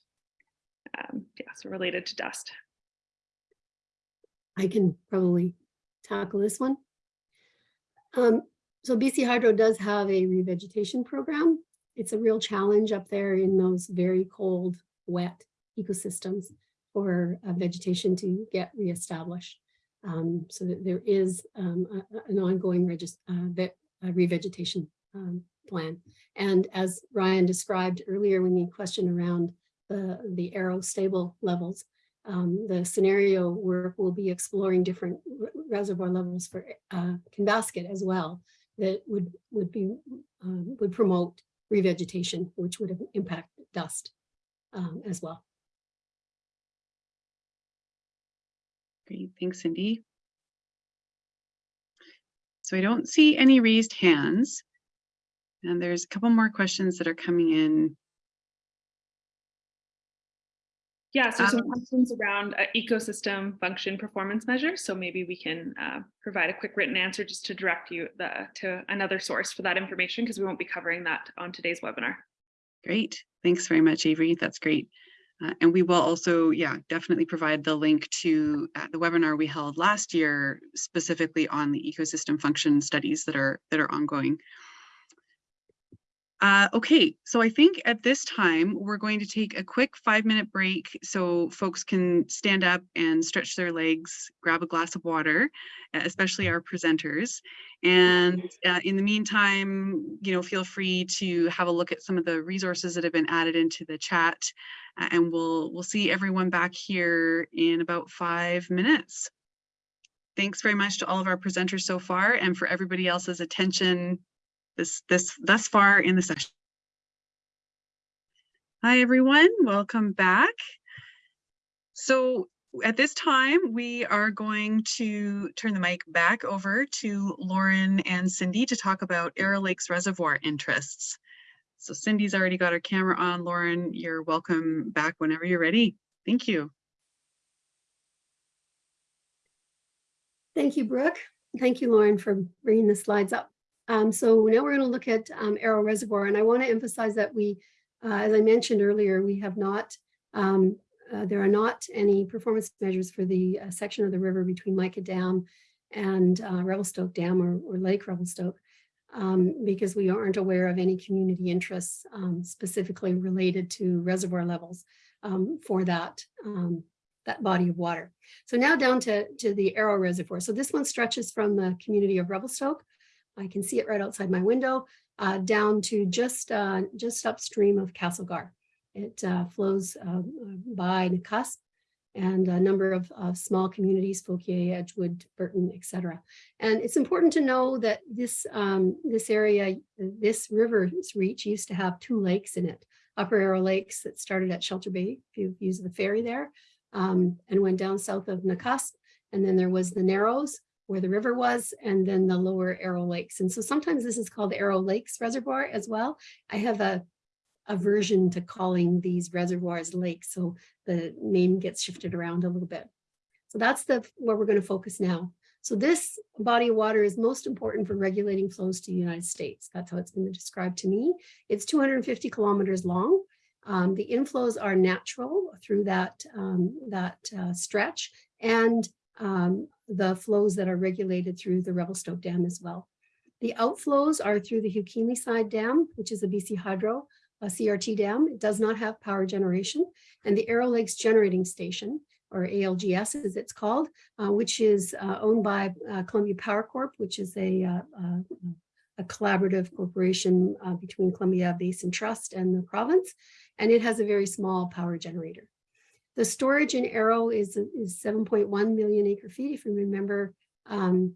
Um, yeah, so related to dust. I can probably tackle this one. Um, so BC Hydro does have a revegetation program. It's a real challenge up there in those very cold, wet ecosystems for uh, vegetation to get reestablished. Um, so that there is um, a- an ongoing uh, uh, revegetation um, plan. And as Ryan described earlier, when you question around the, the arrow stable levels, um, the scenario work will be exploring different reservoir levels for uh, as well that would would be um, would promote revegetation, which would impact dust um, as well. Great, thanks, Cindy. So I don't see any raised hands. And there's a couple more questions that are coming in. Yeah, so some Um, questions around uh, ecosystem function performance measures. So maybe we can uh, provide a quick written answer just to direct you the, to another source for that information because we won't be covering that on today's webinar. Great, thanks very much, Avery. That's great. Uh, and we will also, yeah, definitely provide the link to uh, the webinar we held last year specifically on the ecosystem function studies that are that are ongoing. Uh, okay, so I think at this time, we're going to take a quick five minute break so folks can stand up and stretch their legs, grab a glass of water, especially our presenters. And uh, in the meantime, you know, feel free to have a look at some of the resources that have been added into the chat. and we'll we'll see everyone back here in about five minutes. Thanks very much to all of our presenters so far and for everybody else's attention this this thus far in the session. Hi, everyone. Welcome back. So at this time, we are going to turn the mic back over to Lauren and Cindy to talk about Arrow Lakes Reservoir interests. So Cindy's already got her camera on. Lauren, you're welcome back whenever you're ready. Thank you. Thank you, Brooke. Thank you, Lauren, for bringing the slides up. Um, so now we're going to look at um, Arrow Reservoir, and I want to emphasize that we, uh, as I mentioned earlier, we have not, um, uh, there are not any performance measures for the uh, section of the river between Mica Dam and uh, Revelstoke Dam or, or Lake Revelstoke, um, because we aren't aware of any community interests um, specifically related to reservoir levels um, for that, that body of water. So now down to, to the Arrow Reservoir. So this one stretches from the community of Revelstoke. I can see it right outside my window, uh, down to just, uh, just upstream of Castlegar. It uh, flows uh, by Nakusp and a number of, small communities, Fauquier, Edgewood, Burton, etc. And it's important to know that this, um, this area, this river's reach used to have two lakes in it. Upper Arrow Lakes that started at Shelter Bay, if you use the ferry there, um, and went down south of Nakusp. And then there was the Narrows where the river was, and then the lower Arrow Lakes. And so sometimes this is called Arrow Lakes Reservoir as well. I have a aversion to calling these reservoirs lakes, so the name gets shifted around a little bit. So that's the where we're going to focus now. So this body of water is most important for regulating flows to the United States. That's how it's been described to me. It's 250 kilometers long. Um, the inflows are natural through that, um, that uh, stretch and um, the flows that are regulated through the Revelstoke Dam as well. The outflows are through the Hugh Keenleyside Dam, which is a BC Hydro a CRT dam. It does not have power generation. And the Arrow Lakes Generating Station, or ALGS as it's called, uh, which is uh, owned by uh, Columbia Power Corp, which is a, uh, uh, a collaborative corporation uh, between Columbia Basin Trust and the province. And it has a very small power generator. The storage in Arrow is, is 7.1 million acre feet. If you remember, um,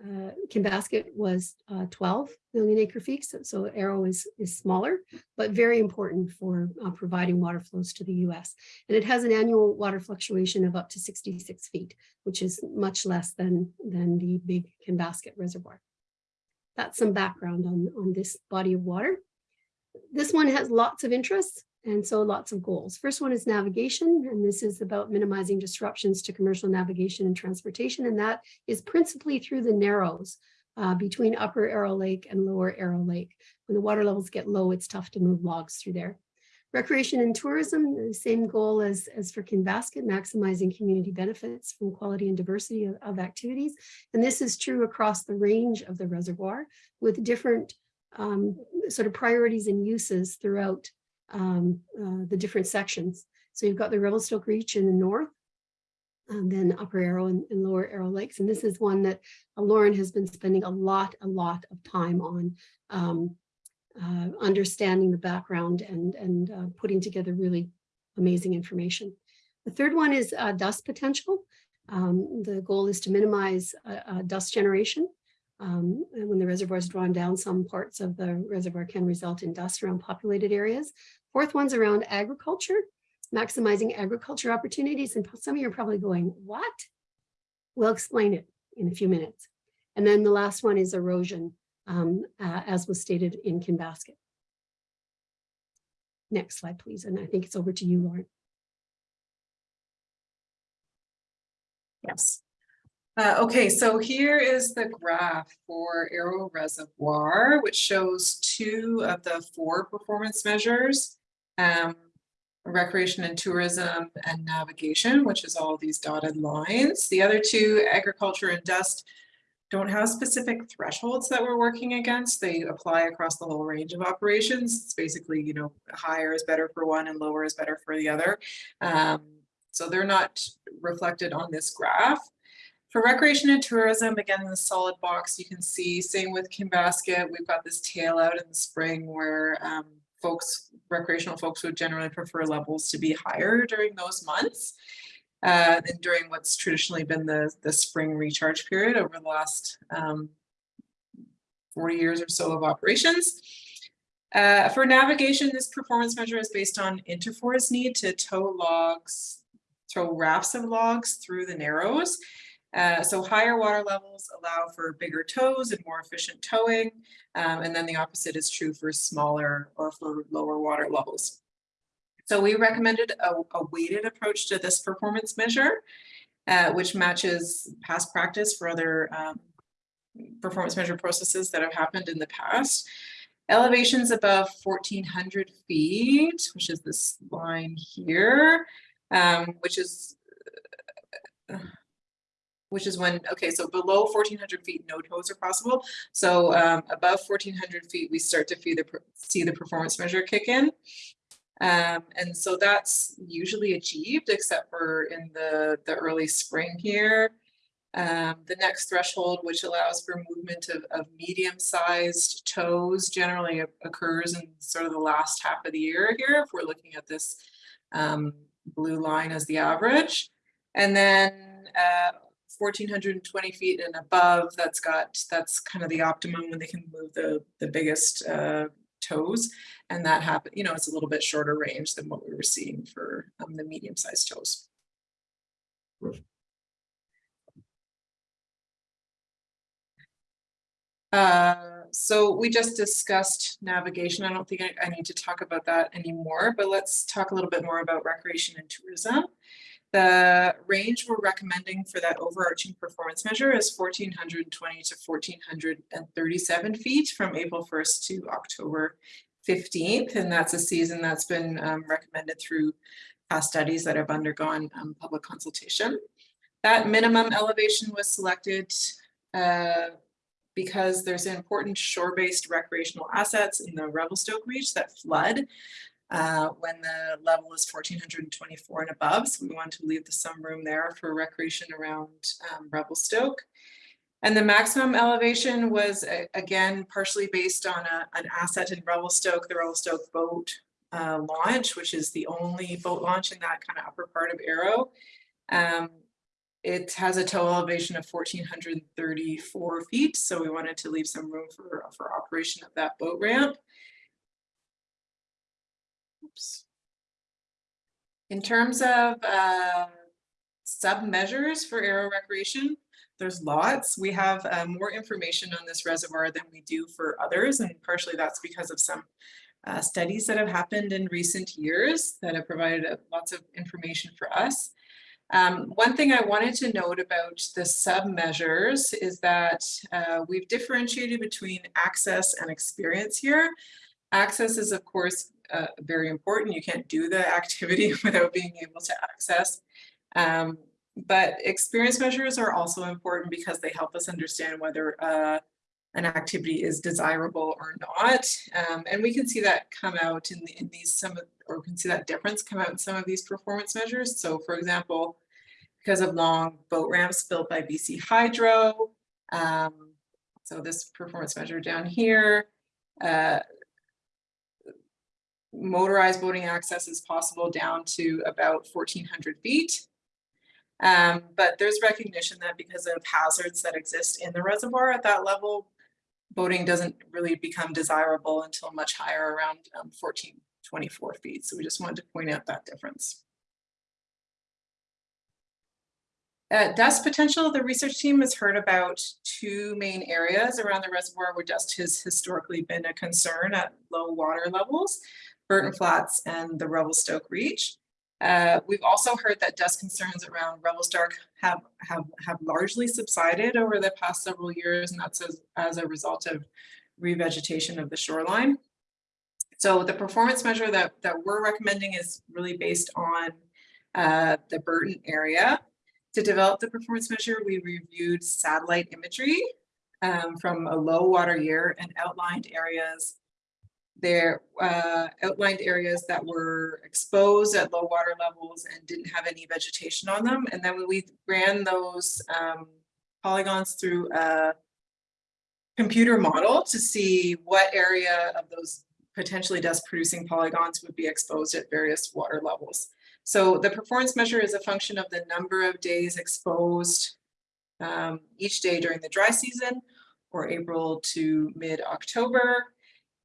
uh, Kinbasket was uh, 12 million acre feet, so, so Arrow is, is smaller, but very important for uh, providing water flows to the US. And it has an annual water fluctuation of up to 66 feet, which is much less than, than the big Kinbasket reservoir. That's some background on, on this body of water. This one has lots of interests. And so lots of goals. First one is navigation, and this is about minimizing disruptions to commercial navigation and transportation. And that is principally through the narrows uh, between Upper Arrow Lake and Lower Arrow Lake. When the water levels get low, it's tough to move logs through there. Recreation and tourism, the same goal as, as for Kinbasket, maximizing community benefits from quality and diversity of, of activities. And this is true across the range of the reservoir with different um, sort of priorities and uses throughout um, uh, the different sections. So you've got the Revelstoke Reach in the north, and then Upper Arrow and, and Lower Arrow Lakes. And this is one that uh, Lauren has been spending a lot, a lot of time on um, uh, understanding the background and, and uh, putting together really amazing information. The third one is uh, dust potential. Um, the goal is to minimize uh, dust generation. Um, and when the reservoir is drawn down, some parts of the reservoir can result in dust around populated areas. Fourth one's around agriculture, maximizing agriculture opportunities. And some of you are probably going, what? We'll explain it in a few minutes. And then the last one is erosion, um, uh, as was stated in Kinbasket. Next slide, please. And I think it's over to you, Lauren. Yes. Uh, okay, so here is the graph for Arrow Reservoir, which shows two of the four performance measures. Um, recreation and tourism and navigation, which is all these dotted lines. The other two, agriculture and dust, don't have specific thresholds that we're working against. They apply across the whole range of operations. It's basically, you know, higher is better for one and lower is better for the other. Um, so they're not reflected on this graph. For recreation and tourism, again, in the solid box, you can see, same with Kinbasket, we've got this tail out in the spring where um, folks, recreational folks would generally prefer levels to be higher during those months. Uh, during what's traditionally been the, the spring recharge period over the last um, 40 years or so of operations. Uh, for navigation, this performance measure is based on Interfor's need to tow logs, tow rafts of logs through the narrows. Uh, so higher water levels allow for bigger tows and more efficient towing. Um, and then the opposite is true for smaller or for lower water levels. So we recommended a, a weighted approach to this performance measure, uh, which matches past practice for other um, performance measure processes that have happened in the past. Elevations above 1400 feet, which is this line here, um, which is uh, which is when, okay, so below 1400 feet, no tows are possible. So um, above 1400 feet, we start to see the, see the performance measure kick in. Um, and so that's usually achieved, except for in the, the early spring here. Um, the next threshold, which allows for movement of, of medium-sized tows, generally occurs in sort of the last half of the year here, if we're looking at this um, blue line as the average. And then uh, 1420 feet and above, that's got, that's kind of the optimum when they can move the, the biggest uh, tows. And that happen, you know, it's a little bit shorter range than what we were seeing for um, the medium sized tows. Uh, so we just discussed navigation. I don't think I, I need to talk about that anymore, but let's talk a little bit more about recreation and tourism. The range we're recommending for that overarching performance measure is 1420 to 1437 feet from April 1st to October 15th. And that's a season that's been um, recommended through past studies that have undergone um, public consultation. That minimum elevation was selected uh, because there's important shore-based recreational assets in the Revelstoke Reach that flood uh, when the level is 1424 and above. So we want to leave the some room there for recreation around um, Revelstoke. And the maximum elevation was, again, partially based on a, an asset in Revelstoke, the Revelstoke boat uh, launch, which is the only boat launch in that kind of upper part of Arrow. Um, it has a total elevation of 1,434 feet, so we wanted to leave some room for, for operation of that boat ramp. Oops. In terms of uh, sub measures for Arrow Recreation, there's lots. We have uh, more information on this reservoir than we do for others, and partially that's because of some uh, studies that have happened in recent years that have provided uh, lots of information for us. Um, one thing I wanted to note about the sub-measures is that uh, we've differentiated between access and experience here. Access is, of course, uh, very important. You can't do the activity without being able to access. Um, but experience measures are also important because they help us understand whether uh, an activity is desirable or not. Um, and we can see that come out in, the, in these some of, or we can see that difference come out in some of these performance measures. So for example, because of long boat ramps built by BC Hydro. Um, so this performance measure down here, uh, motorized boating access is possible down to about 1400 feet. Um, but there's recognition that because of hazards that exist in the reservoir at that level, boating doesn't really become desirable until much higher around um, 1424 feet. So we just wanted to point out that difference. At dust potential, the research team has heard about two main areas around the reservoir where dust has historically been a concern at low water levels, Burton Flats and the Revelstoke Reach. Uh, we've also heard that dust concerns around Revelstoke have, have, have largely subsided over the past several years, and that's as, as a result of revegetation of the shoreline. So the performance measure that, that we're recommending is really based on uh, the Burton area. To develop the performance measure, we reviewed satellite imagery um, from a low water year and outlined areas there uh, outlined areas that were exposed at low water levels and didn't have any vegetation on them. And then we ran those um, polygons through a computer model to see what area of those potentially dust producing polygons would be exposed at various water levels. So the performance measure is a function of the number of days exposed um, each day during the dry season or April to mid-October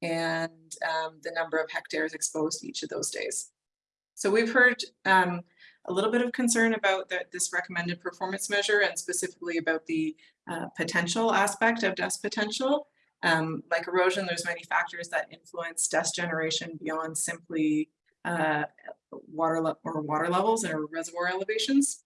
and um, the number of hectares exposed each of those days. So we've heard um, a little bit of concern about the, this recommended performance measure and specifically about the uh, potential aspect of dust potential. Um, like erosion, there's many factors that influence dust generation beyond simply uh, water or water levels or reservoir elevations.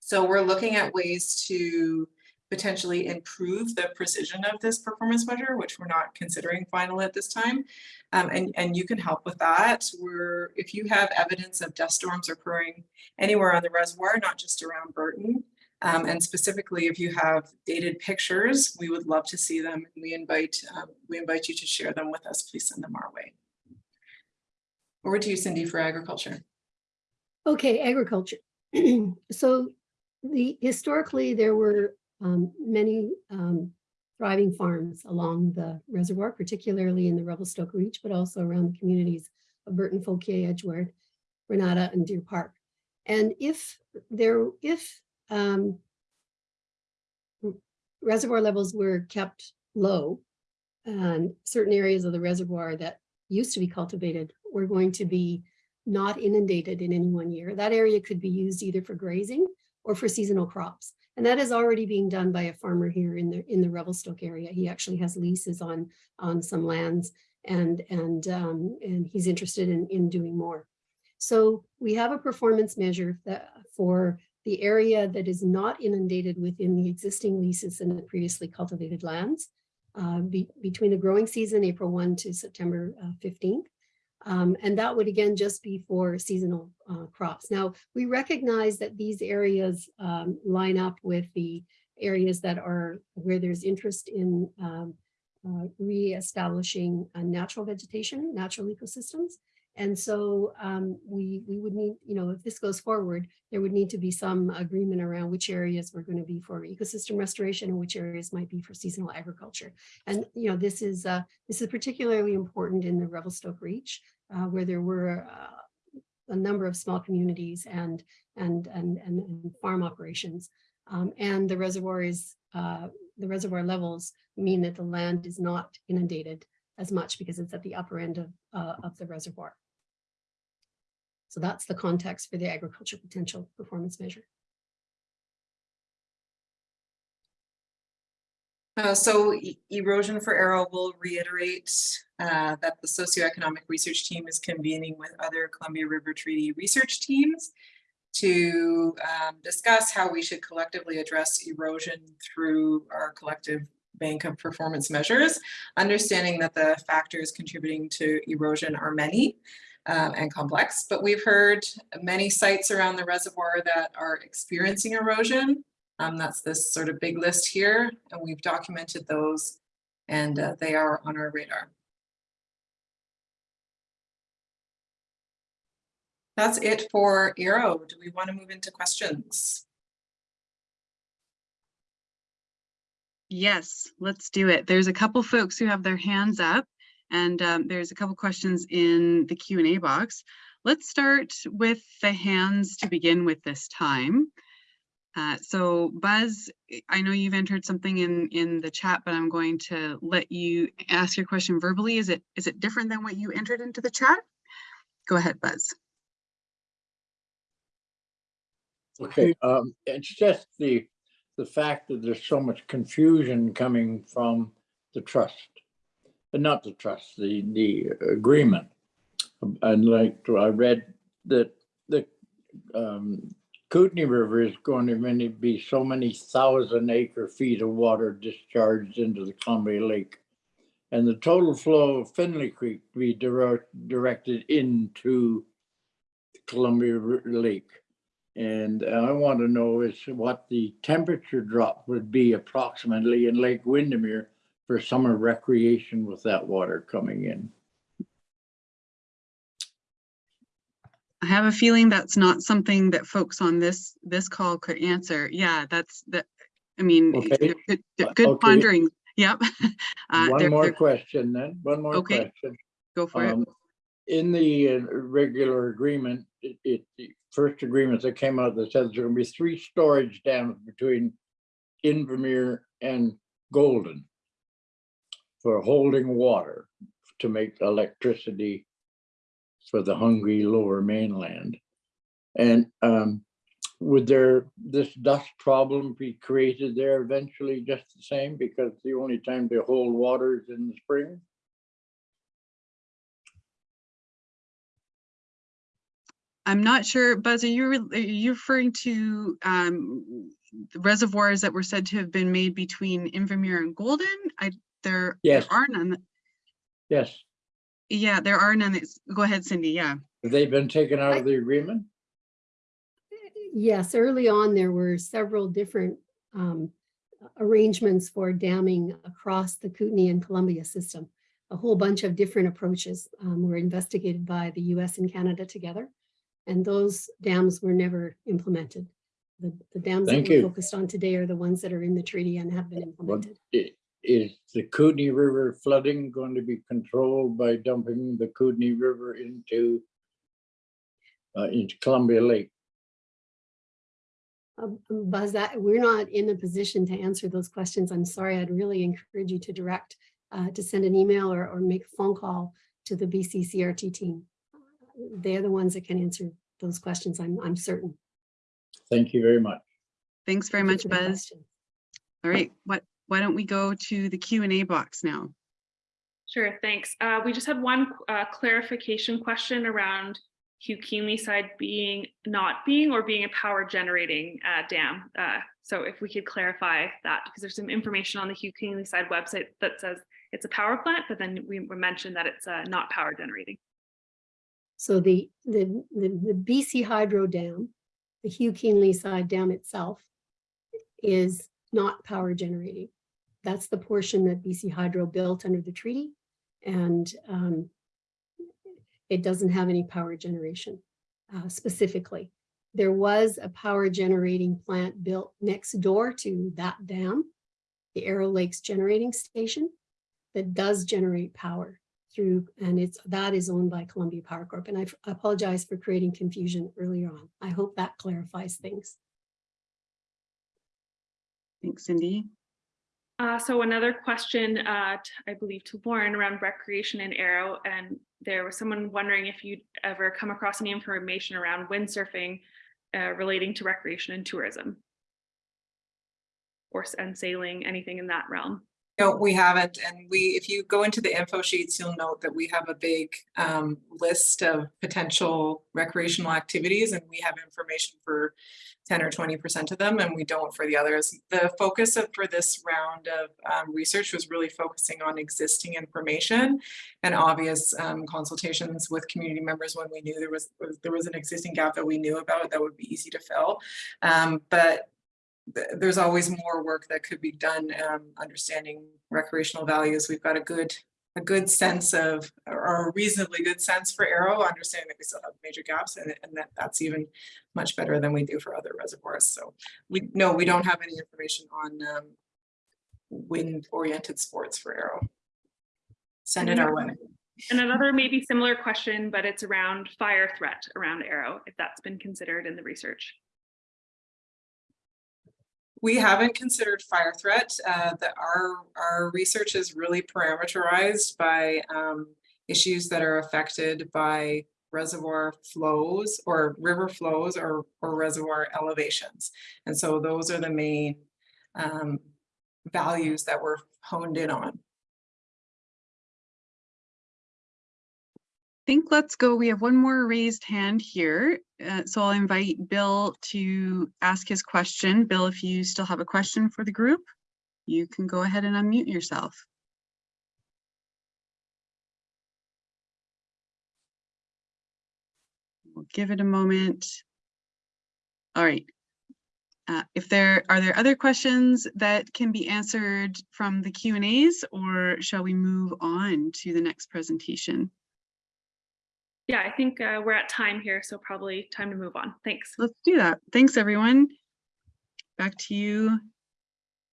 So we're looking at ways to potentially improve the precision of this performance measure, which we're not considering final at this time. Um, and, and you can help with that. We're, if you have evidence of dust storms occurring anywhere on the reservoir, not just around Burton, um, and specifically if you have dated pictures, we would love to see them. We invite, um, we invite you to share them with us. Please send them our way. Over to you, Cindy, for agriculture. Okay, agriculture. so the historically there were um, many um, thriving farms along the reservoir, particularly in the Revelstoke Reach, but also around the communities of Burton, Fauquier, Edgewood, Renata, and Deer Park. And if there, if um, reservoir levels were kept low, and certain areas of the reservoir that used to be cultivated were going to be not inundated in any one year, that area could be used either for grazing or for seasonal crops. And that is already being done by a farmer here in the in the Revelstoke area. He actually has leases on on some lands and and um, and he's interested in, in doing more. So we have a performance measure that for the area that is not inundated within the existing leases and the previously cultivated lands uh, be, between the growing season, April 1 to September uh, 15th. Um, and that would again just be for seasonal uh, crops. Now, we recognize that these areas um, line up with the areas that are where there's interest in um, uh, re-establishing natural vegetation, natural ecosystems. And so um, we, we would need, you know, if this goes forward, there would need to be some agreement around which areas were going to be for ecosystem restoration and which areas might be for seasonal agriculture. And, you know, this is uh, this is particularly important in the Revelstoke Reach, uh, where there were uh, a number of small communities and and and and, and farm operations. Um, and the reservoir uh, the reservoir levels mean that the land is not inundated as much because it's at the upper end of, uh, of the reservoir. So that's the context for the agriculture potential performance measure. Uh, so e- erosion for Arrow will reiterate uh, that the socioeconomic research team is convening with other Columbia River Treaty research teams to um, discuss how we should collectively address erosion through our collective bank of performance measures, understanding that the factors contributing to erosion are many um, and complex, but we've heard many sites around the reservoir that are experiencing erosion. Um, that's this sort of big list here, and we've documented those and uh, they are on our radar. That's it for Arrow. Do we want to move into questions? Yes, let's do it. There's a couple folks who have their hands up and um, there's a couple questions in the Q and A box. Let's start with the hands to begin with this time. Uh, so Buzz, I know you've entered something in in the chat, but I'm going to let you ask your question verbally. Is it is it different than what you entered into the chat? Go ahead, Buzz. Okay, um, it's just the, the fact that there's so much confusion coming from the trust. Not the trust, the, the agreement. And like, I read that the, um, Kootenay River is going to be so many thousand acre feet of water discharged into the Columbia Lake. And the total flow of Findlay Creek be direct, directed into the Columbia Lake. And I want to know is what the temperature drop would be approximately in Lake Windermere for summer recreation with that water coming in. I have a feeling that's not something that folks on this this call could answer. Yeah, that's that. I mean, Okay. good, good okay. pondering. Yep. Uh, One they're- more they're- question then, one more Okay. question. Go for it. Um, In the uh, regular agreement, it, it, the first agreement that came out that says there will be three storage dams between Invermere and Golden for holding water to make electricity for the hungry lower mainland. And um, would there, this dust problem be created there eventually just the same because the only time they hold water is in the spring? I'm not sure, Buzz, are you, are you referring to um, the reservoirs that were said to have been made between Invermere and Golden? I, there, there Yes. are none. Yes, Yeah, there are none. that's- Go ahead, Cindy. Yeah. have they been taken out of the agreement? Yes, early on, there were several different um, arrangements for damming across the Kootenay and Columbia system. A whole bunch of different approaches um, were investigated by the US and Canada together. And those dams were never implemented. The, the dams that we're you. focused on today are the ones that are in the treaty and have been implemented. I- Is the Kootenay River flooding going to be controlled by dumping the Kootenay River into uh, into Columbia Lake? Um, um, Buzz, that, we're not in a position to answer those questions. I'm sorry. I'd really encourage you to direct, uh, to send an email or, or make a phone call to the BCCRT team. They're the ones that can answer those questions, I'm, I'm certain. Thank you very much. Thanks very Thank much, Buzz. All right. What, why don't we go to the Q and A box now? Sure, thanks. Uh, we just had one uh, clarification question around Hugh Keenleyside being, not being, or being a power generating uh, dam. Uh, So if we could clarify that, because there's some information on the Hugh Keenleyside website that says it's a power plant, but then we we mentioned that it's uh, not power generating. So the, the, the, the BC Hydro Dam, the Hugh Keenleyside dam itself is not power generating. That's the portion that BC Hydro built under the treaty. And um, it doesn't have any power generation uh, specifically. There was a power generating plant built next door to that dam, the Arrow Lakes Generating Station, that does generate power through, and it's, that is owned by Columbia Power Corp. And I apologize for creating confusion earlier on. I hope that clarifies things. Thanks, Cindy. Uh, so another question, uh, t- I believe to Lauren around recreation in Arrow, and there was someone wondering if you'd ever come across any information around windsurfing uh, relating to recreation and tourism. or and sailing, anything in that realm? No, we haven't. And we, if you go into the info sheets, you'll note that we have a big um, list of potential recreational activities and we have information for ten or twenty percent of them and we don't for the others. The focus of, for this round of um, research was really focusing on existing information and obvious um, consultations with community members when we knew there was, there was an existing gap that we knew about that would be easy to fill. Um, But there's always more work that could be done, um, understanding recreational values. We've got a good, a good sense of, or a reasonably good sense for Arrow, understanding that we still have major gaps and, and that that's even much better than we do for other reservoirs. So we, no, we don't have any information on, um, wind-oriented sports for Arrow. Send it our way. And another maybe similar question, but it's around fire threat around Arrow, if that's been considered in the research. We haven't considered fire threat. Uh, that our, our research is really parameterized by, um, issues that are affected by reservoir flows or river flows or, or reservoir elevations. And so those are the main, um, values that we're honed in on. Think let's go. We have one more raised hand here. Uh, so I'll invite Bill to ask his question. Bill, if you still have a question for the group, you can go ahead and unmute yourself. We'll give it a moment. All right. Uh, if there, are there other questions that can be answered from the Q and As or shall we move on to the next presentation? Yeah, I think uh, we're at time here, so probably time to move on. Thanks. Let's do that. Thanks, everyone. Back to you,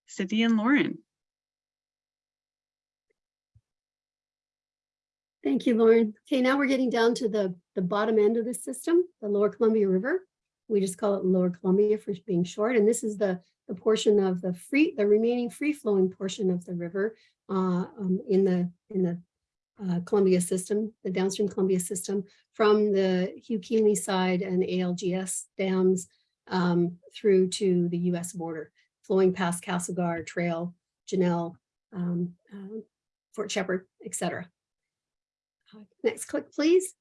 Cindy and Lauren. Thank you, Lauren. Okay, now we're getting down to the, the bottom end of the system, the Lower Columbia River. We just call it Lower Columbia for being short, and this is the, the portion of the free, the remaining free-flowing portion of the river uh, um, in the, in the uh, Columbia system, the downstream Columbia system, from the Hugh Keenleyside and ALGS dams um, through to the US border, flowing past Castlegar Trail, Genelle, um, uh, Fort Shepherd, et cetera. Uh, Next click, please.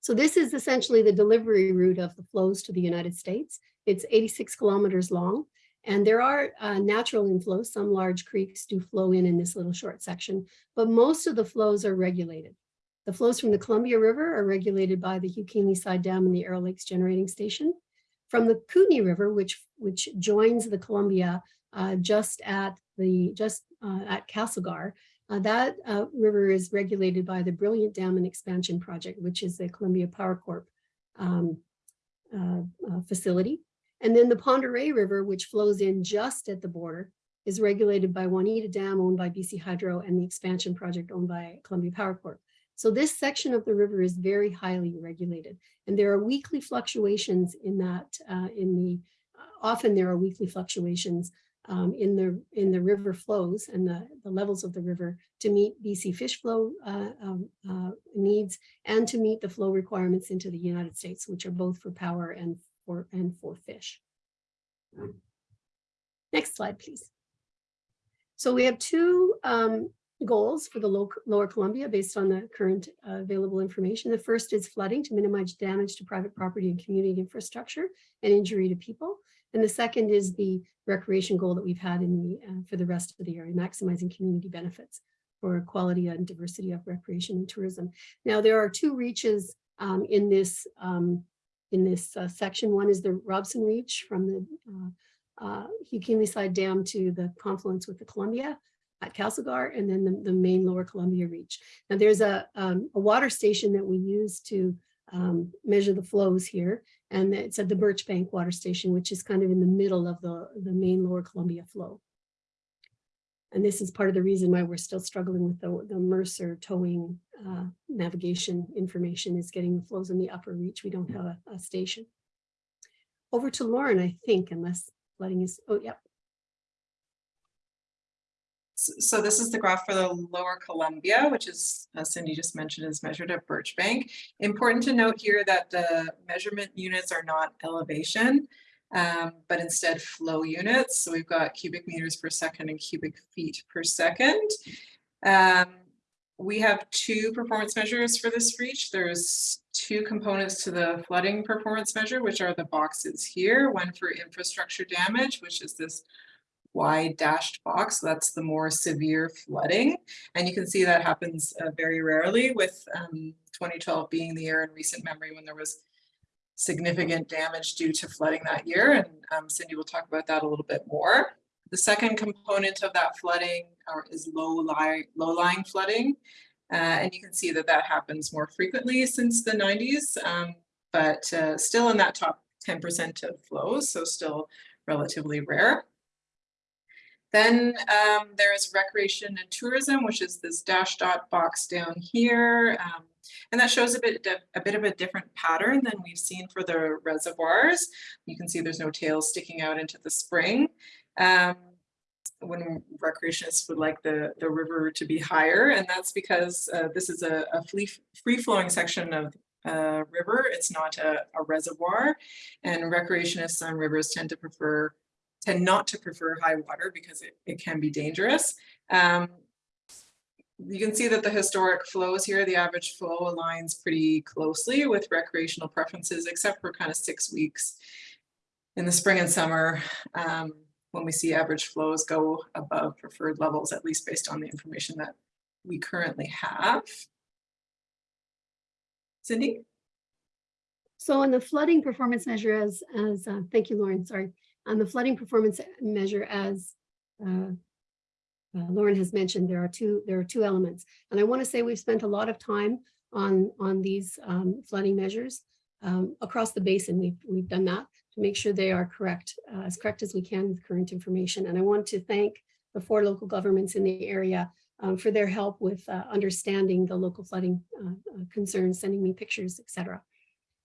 So this is essentially the delivery route of the flows to the United States. It's 86 kilometers long. And there are uh, natural inflows. Some large creeks do flow in in this little short section, but most of the flows are regulated. The flows from the Columbia River are regulated by the Hugh Keenleyside Dam and the Arrow Lakes Generating Station. From the Kootenay River, which, which joins the Columbia uh, just at the just uh, at Castlegar, uh, that uh, river is regulated by the Brilliant Dam and Expansion Project, which is the Columbia Power Corp um, uh, uh, facility. And then the Oreille River, which flows in just at the border, is regulated by Waneta Dam owned by BC Hydro and the expansion project owned by Columbia Power Corp. So this section of the river is very highly regulated. And there are weekly fluctuations in that, uh, in the, often there are weekly fluctuations um, in the in the river flows and the, the levels of the river to meet BC fish flow uh, um, uh, needs and to meet the flow requirements into the United States, which are both for power and for and for fish. Next slide, please. So we have two um, goals for the low, lower Columbia based on the current uh, available information. The first is flooding to minimize damage to private property and community infrastructure and injury to people. And the second is the recreation goal that we've had in the uh, for the rest of the area, maximizing community benefits for quality and diversity of recreation and tourism. Now, there are two reaches um, in this um, in this uh, section. One is the Robson Reach from the uh, uh, Side Dam to the confluence with the Columbia at Castlegar, and then the, the main Lower Columbia Reach. Now, there's a, um, a water station that we use to um, measure the flows here, and it's at the Birchbank Water Station, which is kind of in the middle of the, the main Lower Columbia flow. And this is part of the reason why we're still struggling with the, the Mercer towing uh, navigation information is getting the flows in the upper reach. We don't have a, a station. Over to Lauren, I think, unless letting us, oh. S- So this is the graph for the lower Columbia, which is, as Cindy just mentioned, is measured at Birchbank. Important to note here that the measurement units are not elevation. Um, but instead flow units. So we've got cubic meters per second and cubic feet per second. Um, we have two performance measures for this reach. There's two components to the flooding performance measure, which are the boxes here, one for infrastructure damage, which is this wide dashed box. That's the more severe flooding. And you can see that happens uh, very rarely with um, 2012 being the year in recent memory when there was significant damage due to flooding that year. And um, Cindy will talk about that a little bit more. The second component of that flooding is low lying, low flooding. Uh, and you can see that that happens more frequently since the 90s, um, but uh, still in that top 10% of flows, so still relatively rare. Then um, there is recreation and tourism, which is this dash dot box down here. Um, and that shows a bit, a bit of a different pattern than we've seen for the reservoirs. You can see there's no tails sticking out into the spring. Um, when recreationists would like the, the river to be higher, and that's because uh, this is a, a free-flowing section of uh, river. It's not a, a reservoir, and recreationists on rivers tend to prefer tend not to prefer high water because it, it can be dangerous. Um, you can see that the historic flows here, the average flow aligns pretty closely with recreational preferences, except for kind of six weeks in the spring and summer um, when we see average flows go above preferred levels, at least based on the information that we currently have. Cindy? So on the flooding performance measure as, as uh, thank you, Lauren, sorry on the flooding performance measure as uh, uh, Lauren has mentioned, there are two there are two elements. And I want to say we've spent a lot of time on, on these um, flooding measures um, across the basin. We've, we've done that to make sure they are correct, uh, as correct as we can with current information. And I want to thank the four local governments in the area um, for their help with uh, understanding the local flooding uh, uh, concerns, sending me pictures, etc.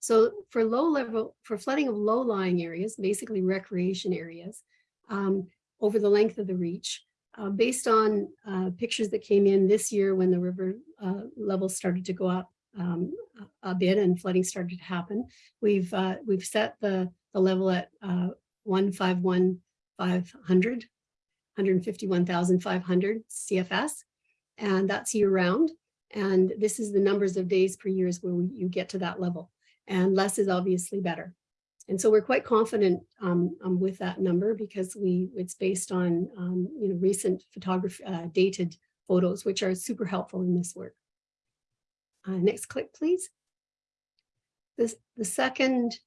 So for low level, for flooding of low lying areas, basically recreation areas, um, over the length of the reach, uh, based on uh, pictures that came in this year when the river uh, levels started to go up um, a bit and flooding started to happen, we've uh, we've set the, the level at uh, 151,500, 151,500 CFS, and that's year round. And this is the numbers of days per years where you get to that level and less is obviously better. And so we're quite confident um, um, with that number because we it's based on um, you know recent photography uh, dated photos, which are super helpful in this work. Uh, next click, please. This, the second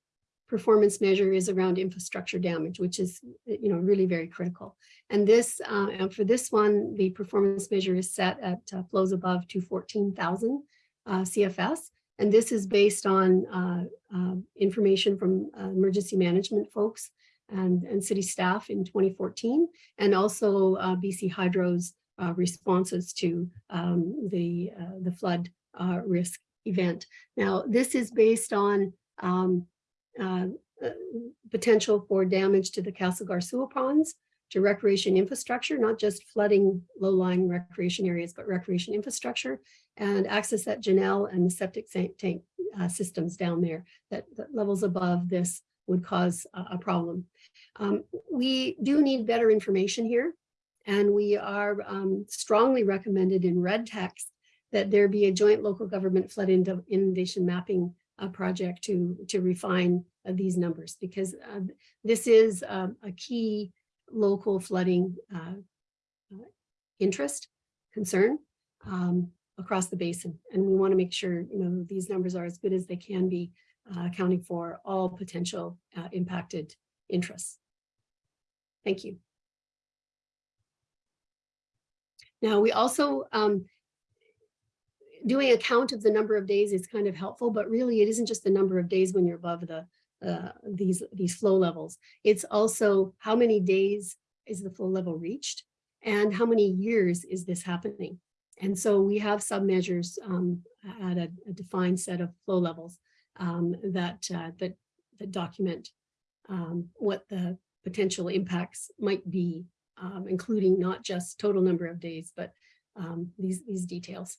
performance measure is around infrastructure damage, which is you know really very critical. And this uh, and for this one, the performance measure is set at uh, flows above 214,000 uh, CFS. And this is based on uh, uh, information from uh, emergency management folks and, and city staff in 2014, and also uh, BC Hydro's uh, responses to um, the, uh, the flood risk event. Now, this is based on um, potential for damage to the Castlegar sewer ponds, to recreation infrastructure, not just flooding low-lying recreation areas, but recreation infrastructure and access at Genelle and the septic tank uh, systems down there that, that, levels above this would cause a, a problem. Um, we do need better information here and we are um, strongly recommended in red text that there be a joint local government flood inundation mapping uh, project to, to refine uh, these numbers because uh, this is um, a key local flooding uh, interest, concern um, across the basin. And we want to make sure, you know, these numbers are as good as they can be, uh, accounting for all potential uh, impacted interests. Thank you. Now, we also, um, doing a count of the number of days is kind of helpful, but really it isn't just the number of days when you're above the uh, these, these flow levels. It's also how many days is the flow level reached and how many years is this happening? And so we have submeasures um, at a, a, defined set of flow levels um, that, uh, that, that document um, what the potential impacts might be, um, including not just total number of days, but um, these, these details.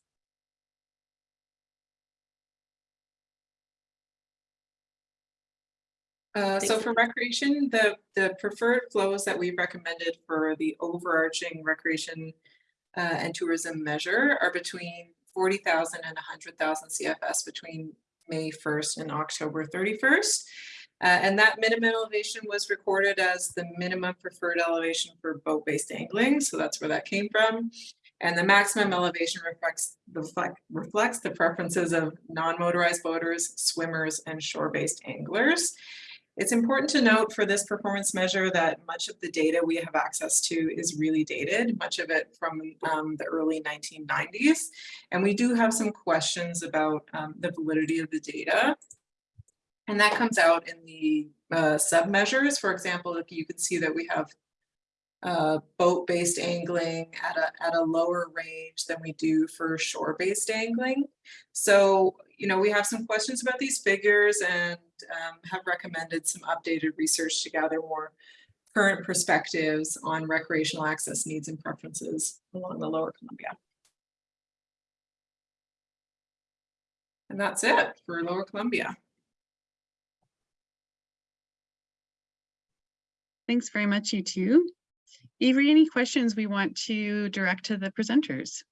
Uh, so for recreation, the, the preferred flows that we've recommended for the overarching recreation uh, and tourism measure are between 40,000 and 100,000 CFS between May 1st and October 31st. Uh, and that minimum elevation was recorded as the minimum preferred elevation for boat-based angling. So that's where that came from. And the maximum elevation reflects the reflects the preferences of non-motorized boaters, swimmers, and shore-based anglers. It's important to note for this performance measure that much of the data we have access to is really dated, much of it from um, the early 1990s. And we do have some questions about um, the validity of the data. And that comes out in the uh, sub measures. For example, if you can see that we have uh, boat-based angling at a, at a lower range than we do for shore-based angling. So, you know, we have some questions about these figures and um, have recommended some updated research to gather more current perspectives on recreational access needs and preferences along the lower Columbia. And that's it for lower Columbia. Thanks very much, you two. Avery, any questions we want to direct to the presenters?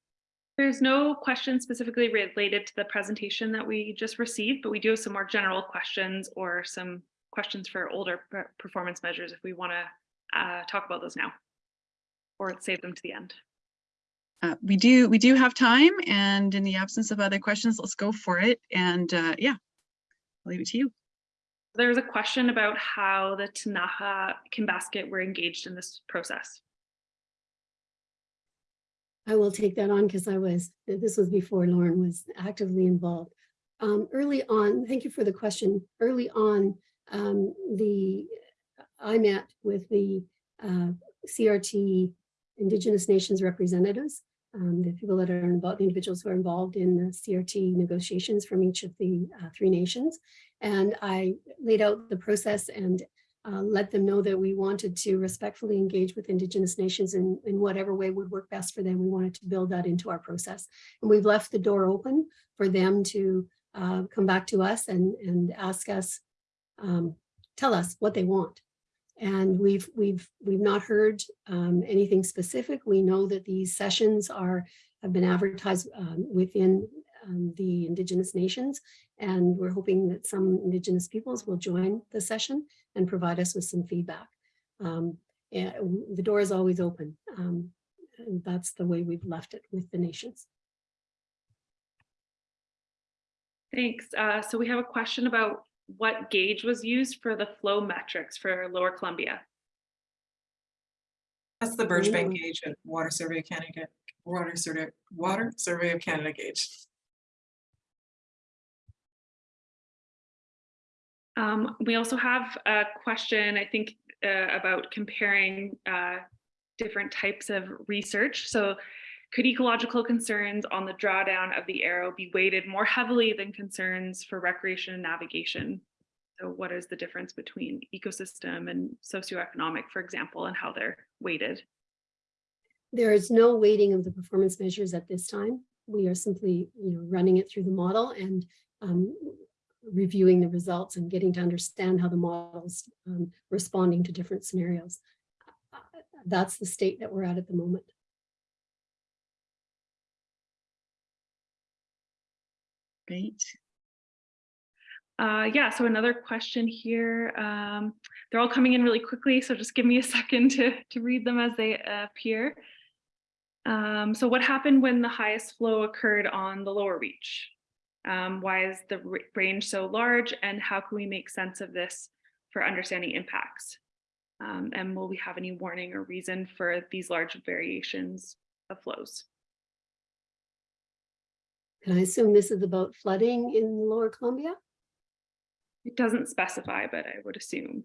There's no question specifically related to the presentation that we just received, but we do have some more general questions or some questions for older performance measures if we want to uh, talk about those now or save them to the end. Uh, we do we do have time and in the absence of other questions, let's go for it. And uh, yeah, I'll leave it to you. There's a question about how the Ktunaxa Kinbasket were engaged in this process. I will take that on because I was, this was before Lauren was actively involved. Um, early on, thank you for the question. Early on, um, the, I met with the uh, CRT Indigenous Nations representatives, um, the people that are involved, the individuals who are involved in the CRT negotiations from each of the uh, three nations. And I laid out the process and uh, let them know that we wanted to respectfully engage with Indigenous nations in, in whatever way would work best for them. We wanted to build that into our process. And we've left the door open for them to uh, come back to us and, and ask us, um, tell us what they want. And we've, we've, we've not heard um, anything specific. We know that these sessions are, have been advertised um, within um, the Indigenous nations. And we're hoping that some Indigenous peoples will join the session and provide us with some feedback. Um, yeah, the door is always open. Um, and that's the way we've left it with the nations. Thanks. Uh, so we have a question about what gauge was used for the flow metrics for Lower Columbia. That's the Birchbank gauge at Water Survey of Canada, Water Survey, Water Survey of Canada gauge. Um, we also have a question, I think, uh, about comparing uh, different types of research. So could ecological concerns on the drawdown of the Arrow be weighted more heavily than concerns for recreation and navigation? So what is the difference between ecosystem and socioeconomic, for example, and how they're weighted? There is no weighting of the performance measures at this time. We are simply, you know, running it through the model and um, reviewing the results and getting to understand how the model's um, responding to different scenarios. That's the state that we're at at the moment. Great. Uh, yeah, so another question here. Um, they're all coming in really quickly, so just give me a second to, to read them as they appear. Um, so what happened when the highest flow occurred on the lower reach? Um, why is the range so large and how can we make sense of this for understanding impacts? Um, and will we have any warning or reason for these large variations of flows? Can I assume this is about flooding in Lower Columbia? It doesn't specify, but I would assume.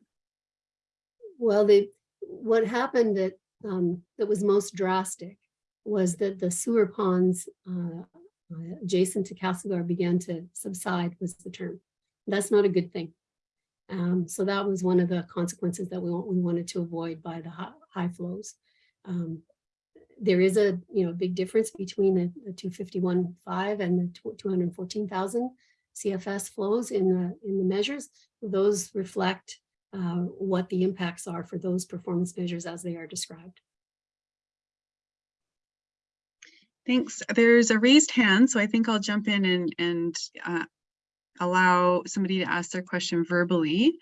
Well, the, what happened that, um, that was most drastic was that the sewer ponds, uh, uh, adjacent to Castlegar began to subside was the term. That's not a good thing. Um, so that was one of the consequences that we, wa- we wanted to avoid by the high, high flows. Um, there is a, you know, big difference between the, the 251.5 and the 214,000 CFS flows in the, in the measures. Those reflect uh, what the impacts are for those performance measures as they are described. Thanks. There's a raised hand, so I think I'll jump in and, and uh, allow somebody to ask their question verbally.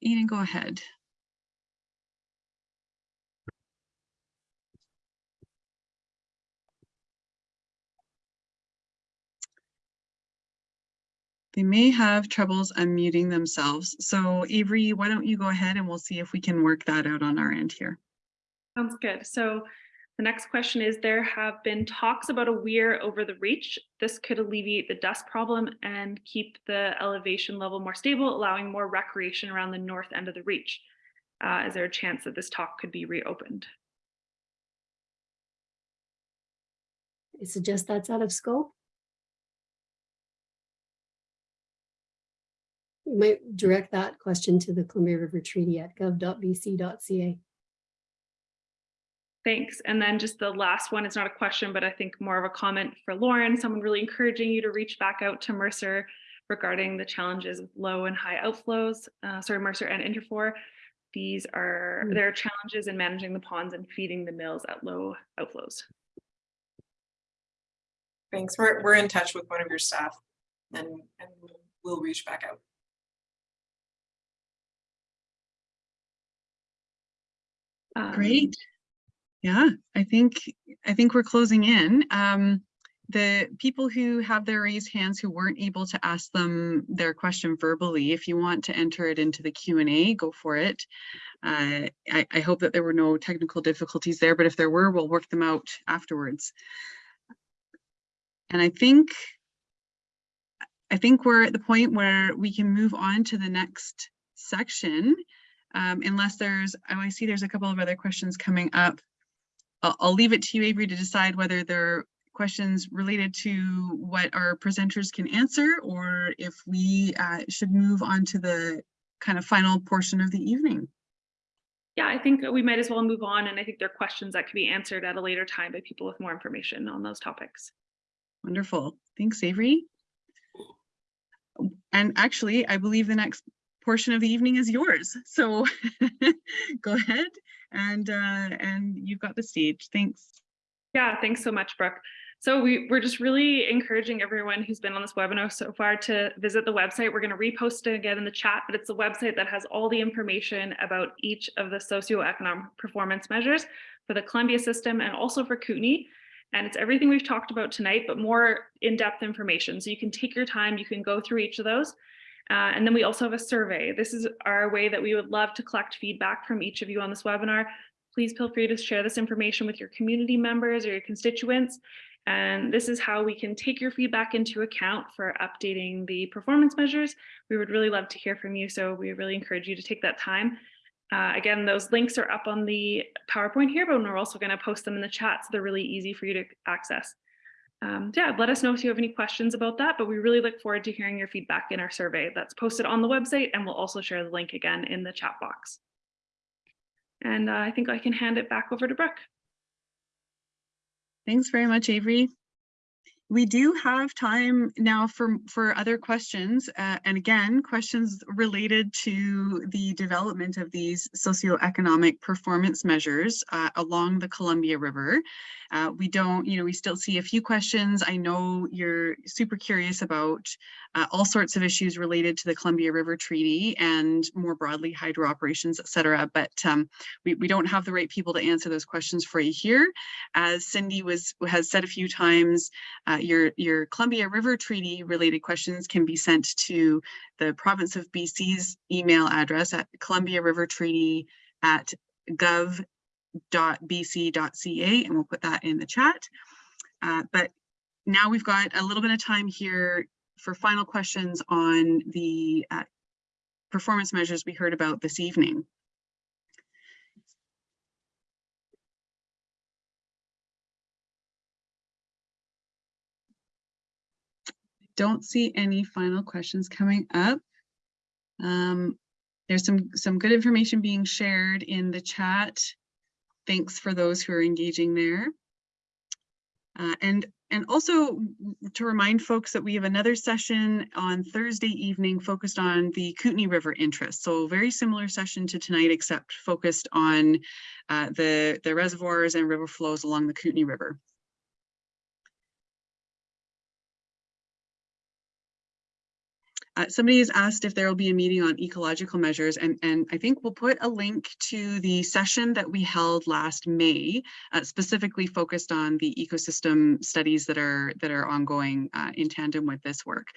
Eden, go ahead. They may have troubles unmuting themselves. So Avery, why don't you go ahead and we'll see if we can work that out on our end here. Sounds good. So the next question is, there have been talks about a weir over the reach. This could alleviate the dust problem and keep the elevation level more stable, allowing more recreation around the north end of the reach. Uh, is there a chance that this talk could be reopened? I suggest that's out of scope. You might direct that question to the Columbia River Treaty at gov.bc.ca. Thanks. And then just the last one, it's not a question, but I think more of a comment for Lauren, someone really encouraging you to reach back out to Mercer regarding the challenges of low and high outflows, uh, sorry, Mercer and Interfor. These are, Hmm. there are challenges in managing the ponds and feeding the mills at low outflows. Thanks. We're, we're in touch with one of your staff and, and we'll- we'll reach back out. Um, Great. Yeah, I think, I think we're closing in. Um, the people who have their raised hands who weren't able to ask them their question verbally, if you want to enter it into the Q and A, go for it. Uh, I, I hope that there were no technical difficulties there, but if there were, we'll work them out afterwards. And I think, I think we're at the point where we can move on to the next section. Um, unless there's, oh, I see there's a couple of other questions coming up. I'll, I'll leave it to you, Avery, to decide whether there are questions related to what our presenters can answer or if we uh, should move on to the kind of final portion of the evening. Yeah, I think we might as well move on. And I think there are questions that could be answered at a later time by people with more information on those topics. Wonderful. Thanks, Avery. And actually, I believe the next portion of the evening is yours. So go ahead and uh, and you've got the stage. Thanks. Yeah, thanks so much, Brooke. So we, we're just really encouraging everyone who's been on this webinar so far to visit the website. We're going to repost it again in the chat, but it's a website that has all the information about each of the socioeconomic performance measures for the Columbia system and also for Kootenay. And it's everything we've talked about tonight, but more in-depth information. So you can take your time, you can go through each of those. Uh, and then we also have a survey. This is our way that we would love to collect feedback from each of you on this webinar. Please feel free to share this information with your community members or your constituents. And this is how we can take your feedback into account for updating the performance measures. We would really love to hear from you. So we really encourage you to take that time. Uh, again, those links are up on the PowerPoint here, but we're also going to post them in the chat. So they're really easy for you to access. Um, yeah, let us know if you have any questions about that, but we really look forward to hearing your feedback in our survey that's posted on the website and we'll also share the link again in the chat box. And uh, I think I can hand it back over to Brooke. Thanks very much, Avery. We do have time now for, for other questions. uh, and again, questions related to the development of these socioeconomic performance measures uh, along the Columbia River. Uh, we don't, you know, we still see a few questions. I know you're super curious about uh, all sorts of issues related to the Columbia River Treaty and more broadly hydro operations, et cetera. But um, we, we don't have the right people to answer those questions for you here. As Cindy was has said a few times, uh, your, your Columbia River Treaty related questions can be sent to the province of BC's email address at Columbia River Treaty at gov bc.ca and we'll put that in the chat. Uh, but now we've got a little bit of time here for final questions on the uh, performance measures we heard about this evening. Don't see any final questions coming up. Um, there's some, some good information being shared in the chat. Thanks for those who are engaging there. Uh, and and also to remind folks that we have another session on Thursday evening focused on the Kootenay River interest. So very similar session to tonight, except focused on uh, the, the reservoirs and river flows along the Kootenay River. Uh, somebody has asked if there will be a meeting on ecological measures and, and I think we'll put a link to the session that we held last May, uh, specifically focused on the ecosystem studies that are that are ongoing uh, in tandem with this work.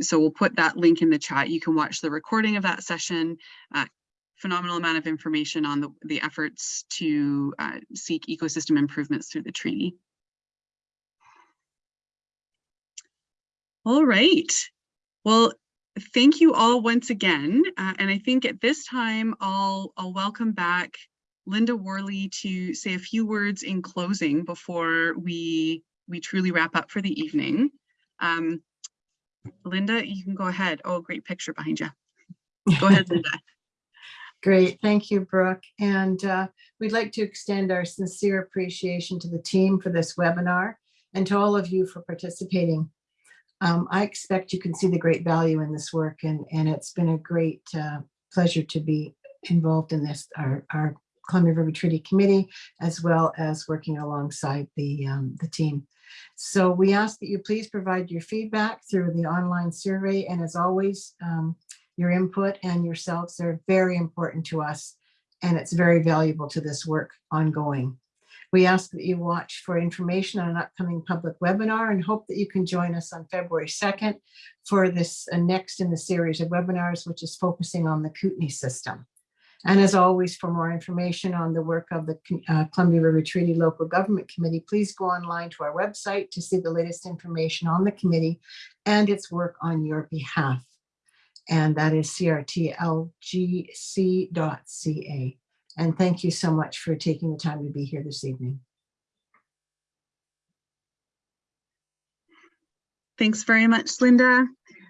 So we'll put that link in the chat. You can watch the recording of that session. Uh, phenomenal amount of information on the, the efforts to uh, seek ecosystem improvements through the treaty. All right. Well, thank you all once again. Uh, and I think at this time, I'll, I'll welcome back Linda Worley to say a few words in closing before we, we truly wrap up for the evening. Um, Linda, you can go ahead. Oh, great picture behind you. Go ahead, Linda. Great, thank you, Brooke. And uh, we'd like to extend our sincere appreciation to the team for this webinar and to all of you for participating. Um, I expect you can see the great value in this work and, and it's been a great uh, pleasure to be involved in this, our, our Columbia River Treaty Committee, as well as working alongside the, um, the team. So we ask that you please provide your feedback through the online survey. And as always, um, your input and yourselves are very important to us and it's very valuable to this work ongoing. We ask that you watch for information on an upcoming public webinar and hope that you can join us on February 2nd for this uh, next in the series of webinars, which is focusing on the Kootenay system. And as always, for more information on the work of the uh, Columbia River Treaty Local Government Committee, please go online to our website to see the latest information on the committee and its work on your behalf. And that is crtlgc.ca. And thank you so much for taking the time to be here this evening. Thanks very much, Linda.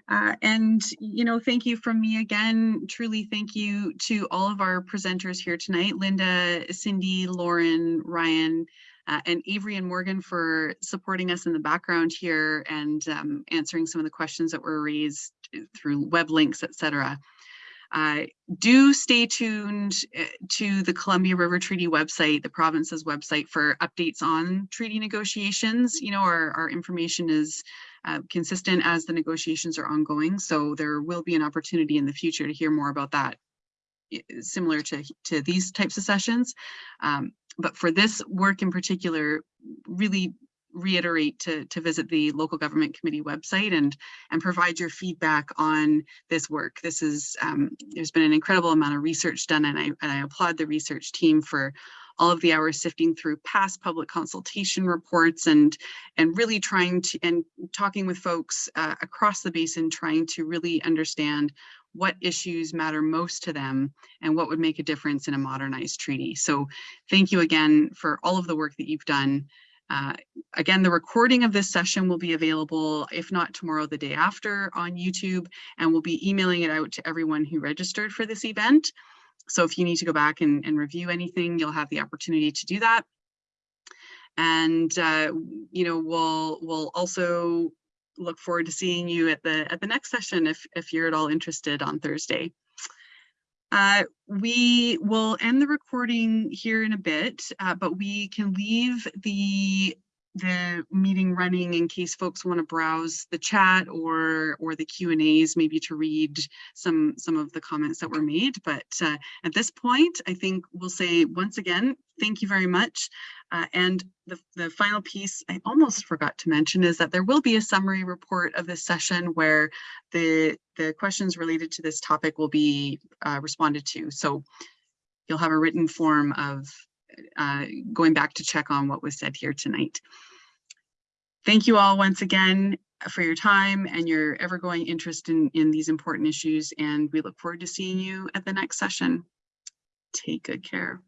Uh, and, you know, thank you from me again. Truly thank you to all of our presenters here tonight, Linda, Cindy, Lauren, Ryan, uh, and Avery and Morgan for supporting us in the background here and um, answering some of the questions that were raised through web links, et cetera. Uh, do stay tuned uh, to the Columbia River Treaty website, the province's website for updates on treaty negotiations. You know, our, our information is uh, consistent as the negotiations are ongoing. So there will be an opportunity in the future to hear more about that similar to, to these types of sessions. Um, but for this work in particular, really reiterate to, to visit the local government committee website and and provide your feedback on this work. This is um, there's been an incredible amount of research done and I, and I applaud the research team for all of the hours sifting through past public consultation reports and and really trying to and talking with folks uh, across the basin trying to really understand what issues matter most to them and what would make a difference in a modernized treaty. So thank you again for all of the work that you've done. Uh, again, the recording of this session will be available, if not tomorrow, the day after on YouTube, and we'll be emailing it out to everyone who registered for this event. So if you need to go back and, and review anything, you'll have the opportunity to do that. And, uh, you know, we'll, we'll also look forward to seeing you at the, at the next session if, if you're at all interested on Thursday. Uh, we will end the recording here in a bit, uh, but we can leave the the meeting running in case folks want to browse the chat or or the Q and A's maybe to read some some of the comments that were made. But uh, at this point, I think we'll say once again, thank you very much. Uh, and the, the final piece I almost forgot to mention is that there will be a summary report of this session where the, the questions related to this topic will be uh, responded to. So you'll have a written form of uh, going back to check on what was said here tonight. Thank you all once again for your time and your ever-going interest in, in these important issues, and we look forward to seeing you at the next session. Take good care.